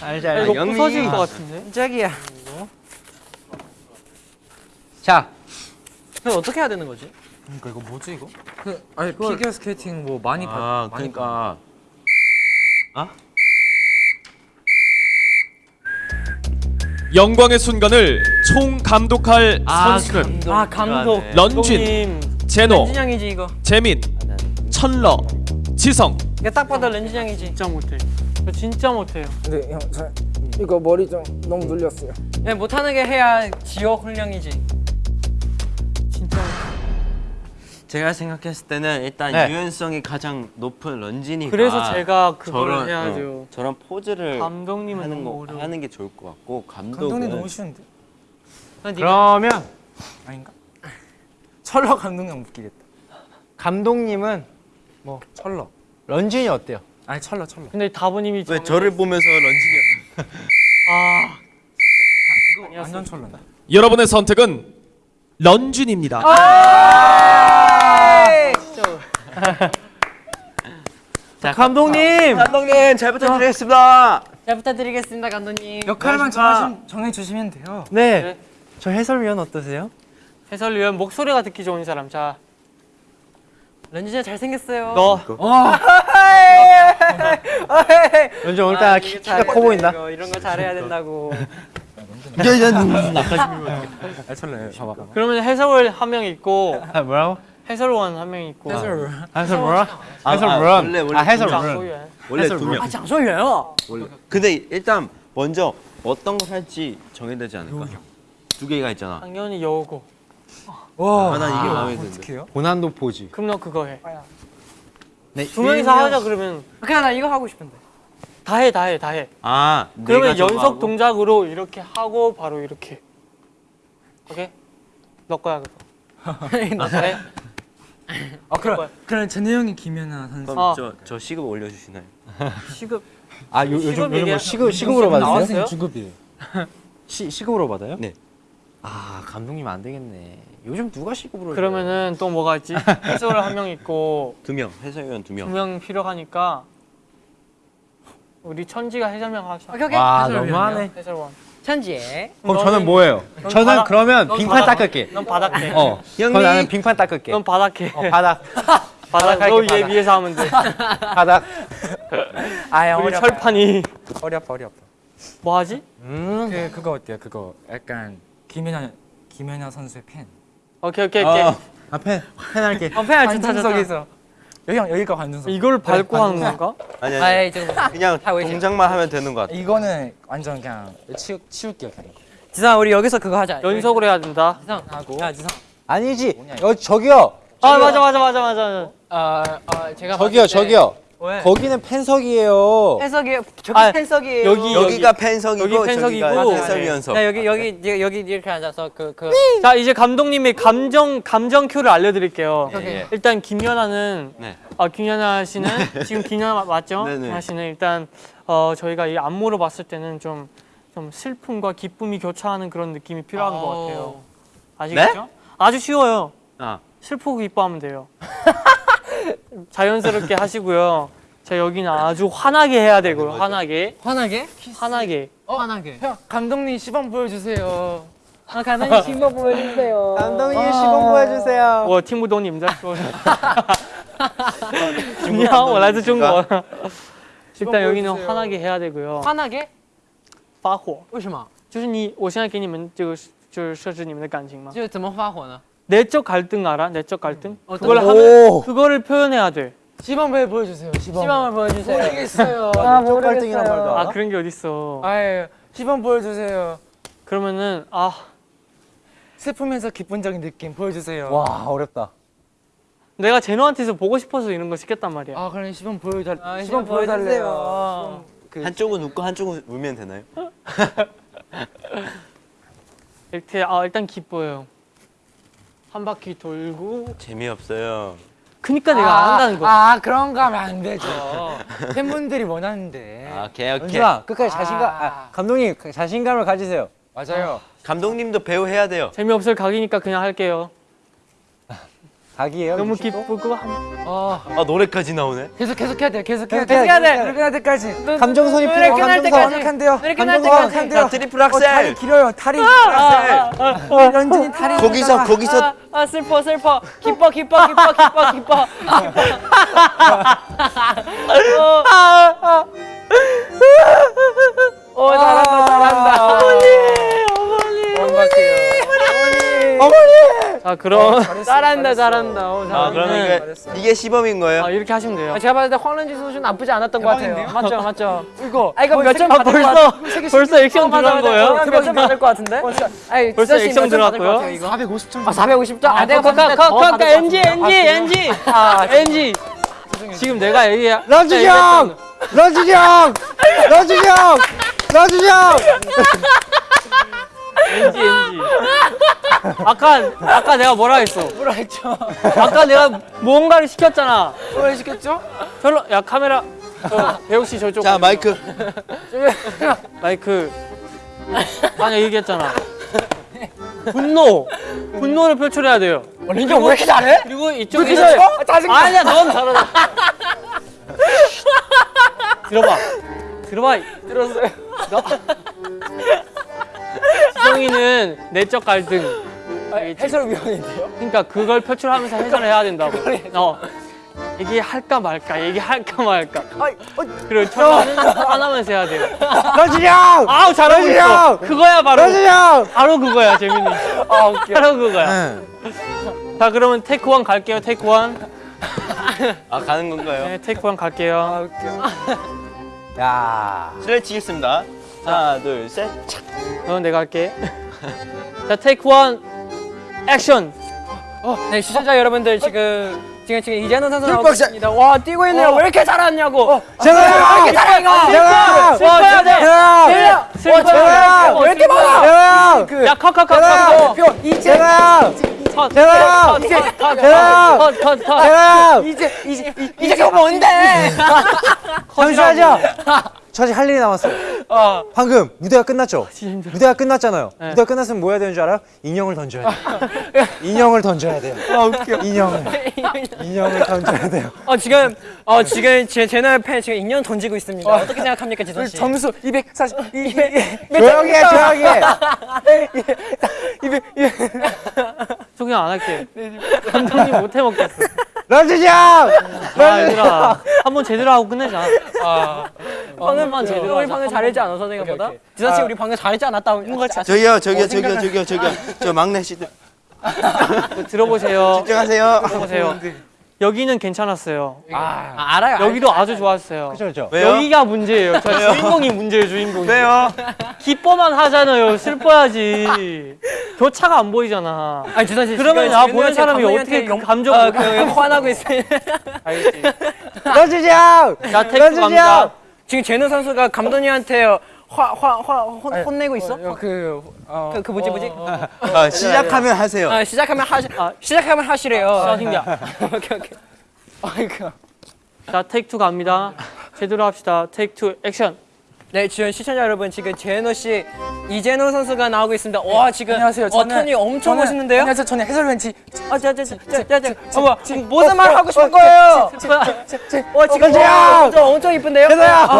알지, 야, 알지. 이거. 부서질 것 같은데. 짝이야. 자, 그럼 어떻게 해야 되는 거지? 그러니까 이거 뭐지 이거? 그 아니 피겨 스케이팅 뭐 많이 봐. 아 많이 그러니까 영광의 순간을 총 감독할 선수는 아 감독. 런쥔, 감독님. 제노, 렌진양이지 이거. 재민, 철러, 지성. 이거 딱 봐도 렌진양이지. 진짜 못해. 저 진짜 못해요. 근데 형, 저 이거 머리 좀 너무 눌렸어요. 야, 못하는 게 해야 지옥 훈련이지. 제가 생각했을 때는 일단 네. 유연성이 가장 높은 런쥔이가 그래서 제가 그걸 저런, 해야죠. 어, 저런 포즈를 감독님은 하는 거 어려워. 하는 게 좋을 것 같고 감독은 감독님 너무 쉬운데? 그러면 아닌가? 철러 감독님 웃기겠다. 감독님은 철러. 런쥔이 어때요? 아니 철러 철러. 근데 다부님이 왜 저를 보면서 런쥔이 아 이거 완전 철러다. 여러분의 선택은 런쥔입니다. 자, 감독님. 감독님 잘 부탁드리겠습니다. 잘 부탁드리겠습니다, 감독님. 역할만 정해 정해 주시면 돼요. 네. 네. 저 해설위원 어떠세요? 해설위원 목소리가 듣기 좋은 사람. 자, 렌진양 잘생겼어요. 너 어. 아, 키, 이거 키가 커 보인다. 돼, 이거. 이런 거 잘해야 된다고. 아, 철래 봐봐. 그러면 해설원 한명 있고 아 뭐라고? 해설원 한 명 있고. 해설 뭐라? 아, 해설 아, 뭐라? 원래, 원래 아 해설 장 뭐라? 소유해. 원래 두 명. 아, 장소예요. 원래. 근데 일단 먼저 어떤 거 할지 정해야 되지 않을까? 두 개가 있잖아. 당연히 여우고. 와, 아, 난 이게 마음에 드는데. 고난도 포즈. 그럼 너 그거 해. 네. 두 명이서 하자 그러면 그냥 나 이거 하고 싶은데. 다 해, 다 해, 다 해. 아, 그러면 연속 하고? 동작으로 이렇게 하고 바로 이렇게. 오케이? 너 거야 그거. 네. 아, 그럼 그럼 전혜 형이 김연아 선수. 그럼 어. 저, 저 시급 올려주시나요? 시급 아 요, 요즘 시급 요즘 뭐? 시급 시급으로 받으세요? 나왔어요? 주급이에요. 시 시급으로 받아요? 네. 아 감독님 안 되겠네. 요즘 누가 시급으로? 그러면은 또 뭐가 있지? 해설을 한 명 있고 두 명, 해설위원 두 명. 두 명 필요하니까 우리 천지가 해설명 하자. 오케이, 오케이. 와 너무하네. 해설원. 천지에. 그럼 너는- 저는 뭐예요? 넌 저는 바닥- 그러면 넌 빙판 바닥- 닦을게. 넌 바닥해. 어. 그럼 형님. 나는 빙판 닦을게. 넌 바닥해. 어, 바닥. 바닥 할게, 위에 바닥. 위에서 하면 돼. 바닥. 아, 어리 아파. 철판이 어리 아파. 뭐 하지? 음. 그 그거 어때요? 그거 약간 김연아 김연아 선수의 팬. 오케이 오케이 오케이. 어. 앞에 펜할게. 어, 팬 알지? 관중석에서 여기 형 여기가 관중석. 이걸 밟고 하는 건가? 아니, 아니. 아이, 지금. 그냥 하고 있어요. 동작만 하면 되는 것 같아. 이거는 완전 그냥 치우 치울게요 그냥. 지상 우리 여기서 그거 하자. 연속으로 해야 된다. 지상 하고. 야, 지상. 아니지. 여 저기요. 아 맞아 맞아 맞아 맞아. 어, 어, 제가 저기요 저기요. 왜? 거기는 팬석이에요. 팬석이에요. 저기 아, 팬석이에요. 여기, 여기가 팬석이고 여기 팬석이고. 저기가 해설위원석. 네, 여기 여기 여기 여기 이렇게 앉아서 그 그. 자 이제 감독님의 감정 감정 큐를 알려드릴게요. 예, 예. 일단 김연아는 네. 아 김연아 씨는 지금 김연아 마- 맞죠? 네네. 김연아 씨는 일단 어 저희가 이 안무로 봤을 때는 좀 좀 슬픔과 기쁨이 교차하는 그런 느낌이 필요한 것 같아요. 아시겠죠? 아주 쉬워요. 아, 슬프고 기뻐하면 돼요. 자연스럽게 하시고요. 자 여기는 아주 환하게 해야 되고요. 환하게, 환하게? 환하게. 환하게. 형 감독님 시범 보여주세요. 아, 감독님 신곡 보여주세요. 감독님 시범 보여주세요. 我听不懂你们在说什么。你好，我来自中国。 일단 여기는 보여주세요. 환하게 해야 되고요. 환하게? 发火，为什么？就是你，我现在给你们这个就是设置你们的感情吗？就怎么发火呢？ 내적 갈등 알아? 내적 갈등? 어떤 그걸 거? 하면 그거를 표현해야 돼. 시범 보여주세요. 시범. 시범을 보여주세요. 모르겠어요. 아, 내적 갈등이란 말도 모르겠어요. 아 알아? 그런 게 어딨어. 아예 시범 보여주세요. 그러면은 아 슬프면서 기쁜적인 느낌 보여주세요. 와 어렵다. 내가 제노한테서 보고 싶어서 이런 거 시켰단 말이야. 아 그럼 시범 보여달 아, 시범 시범 보여달래요. 그 한쪽은 웃고 한쪽은 울면 되나요? 이렇게 아 일단 기뻐요. 한 바퀴 돌고. 재미없어요. 그니까 내가 안 한다는 거. 아 그런 거 하면 안 되죠. 팬분들이 원하는데. 아, 오케이, 오케이. 런쥔아 끝까지 자신감. 아, 감독님 자신감을 가지세요. 맞아요. 감독님도 배우 해야 돼요. 재미없을 각이니까 그냥 할게요. 각이에요. 너무 기쁘고 한... 어 아, 노래까지 나오네. 계속 계속 해야 돼. 계속 해야 계속 돼. 해야 돼. 노래 끝날 때까지. 감정선이. 끝날 감정선. 때까지. 완벽한데요. 노래 끝날 감정선 때까지. 완벽한데요. 자, 트리플 어, 다리 악셀. 길어요. 다리. 악셀. 런쥔이 다리. 거기서. 거기서 아, 아 슬퍼 슬퍼 기뻐 기뻐 기뻐 기뻐 기뻐 오 어, 잘한다 잘한다 어머니 자 그럼 잘한다 잘한다 오, 아, 잘한다 그러면 이게, 이게 시범인 거예요? 아, 이렇게 하시면 돼요. 아, 제가 봤을 때 황런지 선수 나쁘지 않았던 것 같아요 맞죠 맞죠 이거. 아 이거 몇점 아, 받을 것 벌써 같아 벌써 액션 들어간 거예요? 몇점 받을 것 같은데 아니 벌써 액션 들어갔고요? 같아요, 이거? 450점. 아 450점 아 내가 컷, 봤을 컷, 컷, 때더 NG. NG, NG, 아 NG. 지금 내가 얘기 런쥔이 형! 런쥔이 형! 런쥔이 형! 런쥔이 형! NG, NG. 아까 아까 내가 뭐라 했어? 뭐라 했죠? 아까 내가 뭔가를 시켰잖아. 뭘 시켰죠? 별로 야 카메라 저, 배우 씨 저쪽 자, 마이크. 마이크 아니 얘기했잖아. 분노 분노를 표출해야 돼요. 런쥔 왜 이렇게 잘해? 그리고 이쪽에 아, 짜증나. 아니야 넌 잘하다. 들어봐 들어봐 들었어요. 지성이는 내적 갈등. 해설위원인데요? 그러니까 그걸 표출하면서 해설을 해야 된다고. 어. 얘기할까 말까 얘기할까 말까. 그리고 천러는 하나만 세야 돼요. 런쥔이 형! 아우 잘하고 있어. 형! 그거야 바로. 런쥔이 형! 바로 그거야 재민이. 아 웃겨. 바로 그거야. 자 그러면 테이크 원 갈게요 테이크 원네 아 가는 건가요? 테이크 원 갈게요. 야. 실내 치겠습니다. 하나 둘 셋. 착. 그럼 내가 할게. 자 테이크 원 액션 네 시청자 여러분들 지금 지금 지금 이재현 선수 나오고 있습니다. 와 뛰고 있네요. 왜 이렇게 잘하냐고. 재노 왜 이렇게 잘해 이거. 재노 슬퍼야 돼 재노 슬퍼야 왜 이렇게 많아? 재노 야 컷컷컷컷 재 노 제노 컷컷컷컷컷컷 제노 이제 이제 이제 그거 뭔데? 잠시만요. 저 아직 할 일이 남았어요. 어 방금 무대가 끝났죠? 힘들어. 무대가 끝났잖아요. 네. 무대가 끝났으면 뭐 해야 되는 줄 알아요? 인형을 던져야 돼요. 인형을 던져야 돼요. 아 웃겨. 인형을. 인형을 던져야 돼요. 어 지금 어 지금 제 제노 팬 지금 인형 던지고 있습니다. 어, 떻게 생각합니까 지성 씨? 점수 240 200 조용히 해, 조용히 해. 소개 안 할게. 감독님 못 해 먹겠어. 런쥔이 형! 아 얘들아 한번 제대로 하고 끝내자. 방금 제대로 우리. 방금 잘했지 않아 생각보다? 지선 씨 우리 방금 잘했지 않았다. 뭔가 저기요 저기요 저기요 저기요 저기요. 저 막내 씨들. 들어보세요. 집중하세요. 들어보세요 여기는 괜찮았어요 아, 알아요. 여기도 아주 좋았어요 그렇죠, 그렇죠. 왜요? 여기가 문제예요 저 주인공이 문제예요 주인공이 왜요? 기뻐만 하잖아요 슬퍼야지 교차가 안 보이잖아 아니 지선 씨 그러면 지금 나 보는 씨 사람이 어떻게 용- 감정 어, 그 화나고 있어요. 알겠지 형! 자 갑니다 형! 지금 제노 선수가 감독님한테 화 화 화 혼내고 있어? 그, 어, 그, 그 뭐지 뭐지? 아, 시작하면 하세요. 아, 시작하면 하시 아. 시작하면 하시래요. starting이야 오케이 오케이. 아이고. 자 take two 갑니다 제대로 합시다 테이크 투 액션 네, 지금 시청자 여러분 지금 제노 씨 이제노 선수가 나오고 있습니다. 와 지금 안녕하세요. 어, 저는- 톤이 엄청 저는- 멋있는데요? 안녕하세요. 저는 해설wen치 아, 자, 자, 자, 자, 자, 자, 어머, 무슨 말 하고 싶은 거예요? 와, 지금 와, 엄청, 엄청 이쁜데요? 재노야! 아,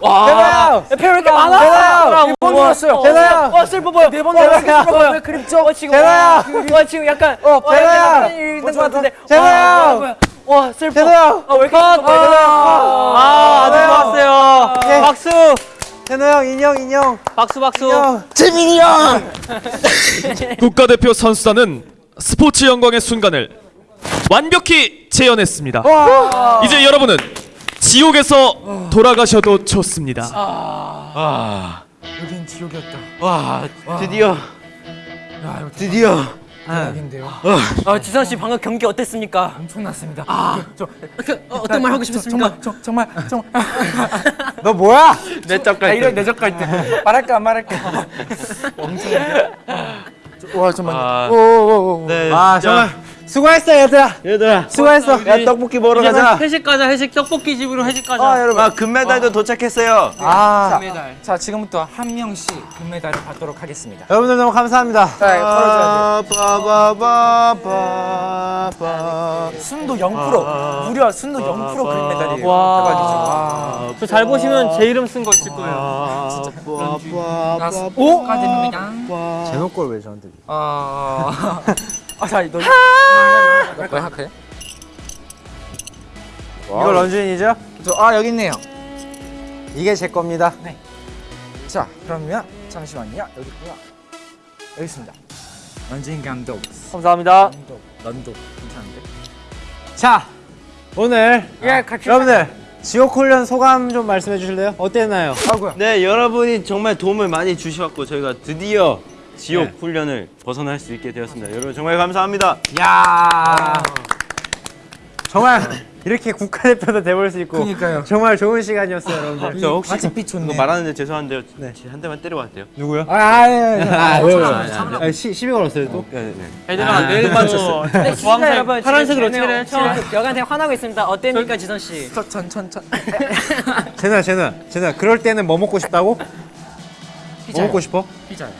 와! 재노야! 배왜 이렇게 많아? 일본 들었어요. 재노야! 와, 슬퍼 보여. 네번! 보여. 그립죠? 와, 지금 재노야! 와, 와, 지금 약간 어! 약간 있는 것 같은데. 재노야! 와. 와, 슬퍼. 재노야! 아, 왜 이렇게 슬퍼? 아 아주 좋았어요 네. 박수 재노 형 인형 인형 박수 박수 인형. 재민이 형. 국가대표 선수단은 스포츠 영광의 순간을 완벽히 재현했습니다. 이제 여러분은 지옥에서 돌아가셔도 좋습니다. 여긴 지옥이었다. 와 드디어 드디어 대박인데요. 아, 지선 씨 방금 경기 어땠습니까? 엄청났습니다. 아, 저, 그, 어, 어떤 말 하고 싶었습니까? 정말 정말 정말 너 뭐야? 내적 나 이런 갈등. 내적 갈 때 말할까 안 말할까. 엄청. 와 잠깐만. 아, 오오오. 네, 아. 정말 수고했어 얘들아. 얘들아 수고했어. 야 떡볶이 먹으러 가자. 회식 가자 회식 떡볶이 집으로 회식 가자 아 여러분. 아 금메달도 도착했어요. 아자 지금부터 한 명씩 금메달을 받도록 하겠습니다. 여러분들 너무 감사합니다. 자 털어줘야. 돼. 순도 0% 무려 순도 0% 금메달이에요. 와. 대박이죠. 와. 저잘 보시면 제 이름 쓴 거 있을 거예요 나스 오 축하드립니다. 제노 걸왜 저한테? 아. 아자 너. 왜 하크해? 이거 런쥔이죠? 아 여기 있네요. 이게 제 겁니다. 자 그러면 잠시만요 여기 있고요. 여기 있습니다. 런쥔 감독. 감사합니다 감독. 런독 괜찮은데? 자 오늘 예, 같이. 여러분들 지옥 훈련 소감 좀 말씀해 주실래요? 어땠나요? 아이고야. 네 여러분이 정말 도움을 많이 주셔갖고 저희가 드디어 지옥 네. 훈련을 벗어날 수 있게 되었습니다. 여러분 정말 감사합니다. 야 정말 이렇게 국가대표도 돼볼 수 있고 그러니까요. 정말 좋은 시간이었어요 여러분들. 저 혹시 빛 좋네. 이거 말하는데 죄송한데요. 네. 한 대만 때려봐도 돼요? 누구요? 아, 아, 왜요? 아니, 아니, 아, 시, 시비 걸었어요 또? 네, 네. 얘들아 내일 맞췄어 네, 시청자 여러분, 파란색으로 칠해 여간테 화나고 있습니다. 어땠습니까, 지선 씨? 천 천 천. 제노야 제노야 제노야 그럴 때는 뭐 먹고 싶다고? 뭐 먹고 싶어? 피자요.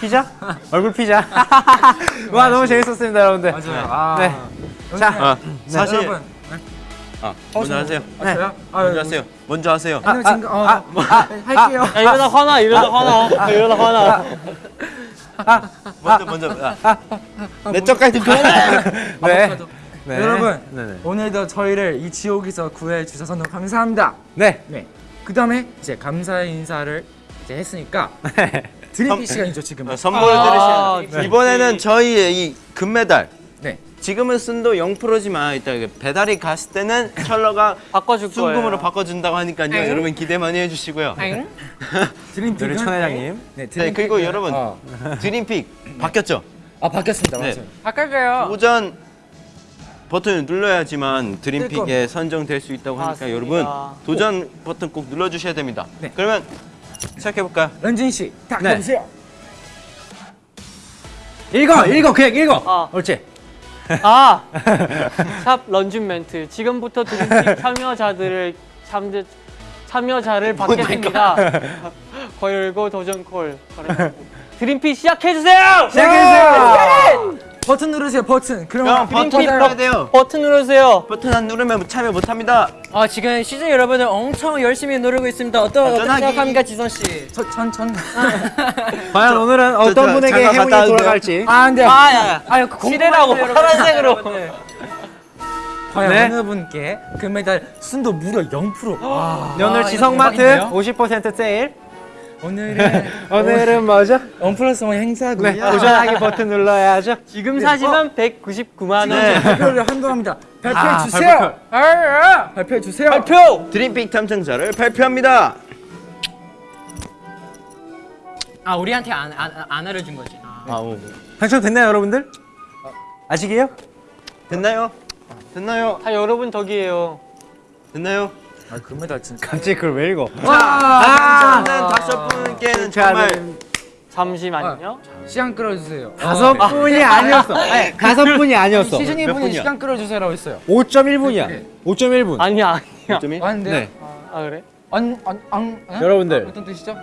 피자? 얼굴 피자 와 너무 재밌었습니다 여러분들 맞아요. 아. 네. 자 아, 사실 여러분. 아, 먼저 하세요. 아, 저요? 아, 먼저 하세요. 먼저 하세요. 아, 지금 어, 할게요. 야 이러다 화나 이러다 화나 이러다 화나 먼저 먼저. 아. 내적 갈등 표현. 네. 네. 여러분 네네. 오늘도 저희를 이 지옥에서 구해 주셔서 너무 감사합니다. 네. 네. 그 다음에 이제 감사의 인사를 이제 했으니까 드림피 시간이죠 지금. 어, 선물 아, 드리셔야 돼요. 이번에는 저희의 이 금메달. 네. 지금은 순도 0%지만 이따 그 배달이 갔을 때는 철러가 바꿔줄 거예요. 순금으로 바꿔준다고 하니까요. 여러분 기대 많이 해주시고요. 드림픽은 우리 천 회장님. 네, 네 그리고 여러분 어. 드림픽 바뀌었죠? 아 바뀌었습니다. 네. 맞아요. 바꿔줘요. 오전 버튼을 눌러야지만 뜰 드림픽에 선정될 수 있다고 하니까 맞습니다. 여러분 도전 버튼 꼭 눌러주셔야 됩니다. 네. 그러면 시작해 볼까요? 런쥔 씨, 딱 네. 해주세요. 읽어, 읽어, 그냥 읽어. 아. 옳지. 아, 샵 런쥔 멘트. 지금부터 드림픽 참여자들을 참여 참여자를 받겠습니다. 걸고 도전 콜. 드림픽 시작해 주세요. 시작해주세요. 버튼 누르세요. 버튼. 그럼 형 버튼 눌러야 돼요. 버튼 누르세요. 버튼 안 누르면 참여 못합니다. 아 지금 시즌 여러분들 엄청 열심히 누르고 있습니다. 어떠 어떻게 안전하게. 생각합니까 지선 씨? 천천. 과연 오늘은 어떤 저, 분에게 잠깐 행운이 갔다 올게요. 돌아갈지. 아 안돼. 아, 야, 야. 아유 그 파란색으로. 과연 네. 어느 분께 금메달 순도 무려 0%. 와. 네, 오늘 이거 지성마트 대박인데요? 50% 세일. 오늘은 오늘은 뭐죠? 원 플러스 원 행사고요. 네, 도전하기 버튼 눌러야죠. 지금 사시면 199만 원. 네. 발표를 한동합니다. 발표해 아, 주세요. 발표해 주세요. 발표. 드림픽 탐정자를 발표합니다. 아 우리한테 안, 안, 안 알려준 거지. 아. 아우 당첨됐나요, 여러분들? 아직이에요? 됐나요? 됐나요? 다 여러분 덕이에요. 됐나요? 아 금메달 진짜. 갑자기 그걸 왜 읽어? 아, 저는 다섯 분께는 정말 잠시만요. 시간 끌어주세요. 다섯 분이 아니었어. 아니, 다섯 분이 아니었어. 시즌이 몇 분이? 시간 끌어주세요라고 했어요. 5.1분이야. 5.1분. 아니야, 아니야. 점이 왔는데. 네. 아 그래? 안안 안 여러분들. 어떤 뜻이죠?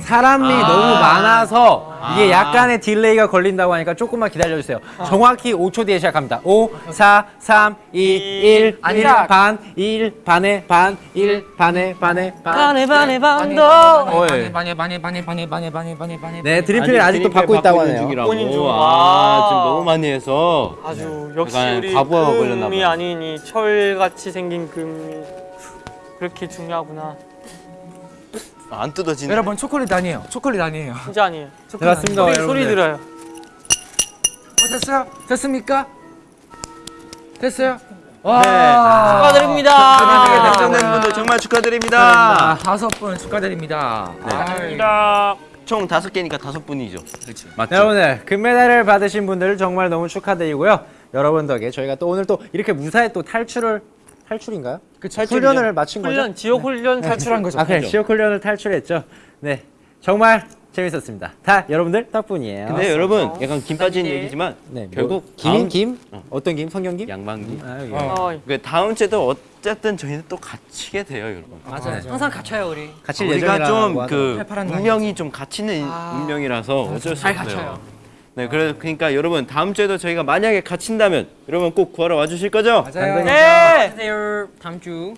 사람이 너무 많아서 이게 약간의 딜레이가 걸린다고 하니까 조금만 기다려주세요. 정확히 5초 뒤에 시작합니다. 5, 4, 3, 2, 1, 아니라. 1 반, 1 반에 반, 1 반에 반에 반. 반에 반에 반도. 반에 반에 반에 반에 반에 반에 반에 반에 반에 네, 드림필을 아직도 받고 있다고 하네요. 본인 중. 아, 지금 너무 많이 해서 아주 역시 우리 금이 봐요. 아니니 철같이 생긴 금이 그렇게 중요하구나. 안 뜯어지네. 여러분 초콜릿 아니에요. 초콜릿 아니에요. 진짜 아니에요. 초콜릿 맞습니다. 아니에요. 소리. 소리 들어요. 어, 됐어요? 됐습니까? 됐어요? 네. 와. 축하드립니다. 당첨된 분들 정말 아, 축하드립니다. 다섯 분 축하드립니다. 네. 아, 총 다섯 개니까 다섯 분이죠. 그렇지. 맞죠? 네, 여러분들 금메달을 받으신 분들 정말 너무 축하드리고요. 여러분 덕에 저희가 또 오늘 또 이렇게 무사히 또 탈출을 탈출인가요? 그쵸. 훈련을 마친 거죠? 훈련, 지옥 훈련 탈출한 거죠. 아, 그래 지역 훈련을 탈출했죠. 네, 정말 재밌었습니다. 다 여러분들 덕분이에요. 근데 여러분 약간 김 빠진 얘기지만 네, 결국 뭐, 김인 다음- 김? 어. 어떤 김? 성경김? 양반기. 아, 여기. 어. 어, 그 다음 주에도 어쨌든 저희는 또 갇히게 돼요, 여러분. 맞아요. 항상 갇혀요 우리. 갇힐 우리가 예정이라고 좀그 팔팔한 운명이 좀 갇히는 아. 운명이라서 어쩔 수잘 없어요. 갇혀요. 네, 그래 그러니까 여러분 다음 주에도 저희가 만약에 갇힌다면 여러분 꼭 구하러 와주실 거죠? 맞아요. 네. 안녕하세요. 다음 주.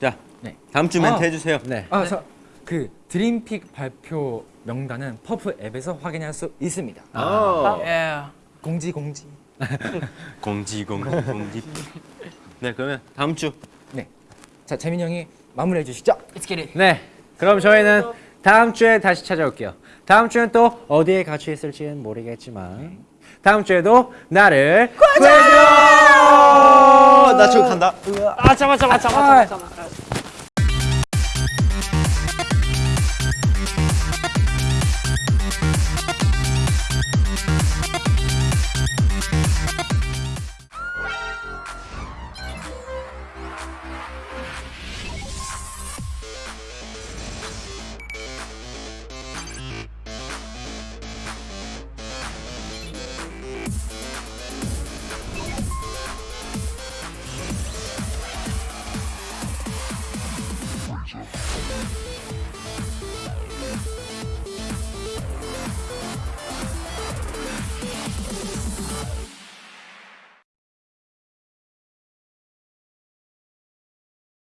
자, 네. 다음 주 멘트 아. 해주세요. 네. 아, 저, 그 드림픽 발표 명단은 퍼프 앱에서 확인할 수 있습니다. 아. 예. 공지 공지. 공지 공지 공지. 네, 그러면 다음 주 자, 재민 형이 마무리해 주시죠. Let's get it. 네, 그럼 저희는 다음 주에 다시 찾아올게요. 다음 주엔 또 어디에 갇혀 있을지는 모르겠지만 다음 주에도 나를 구해줘. 나 저기 간다. 아, 잡아, 잡아, 잡아, 잡아, 잡아.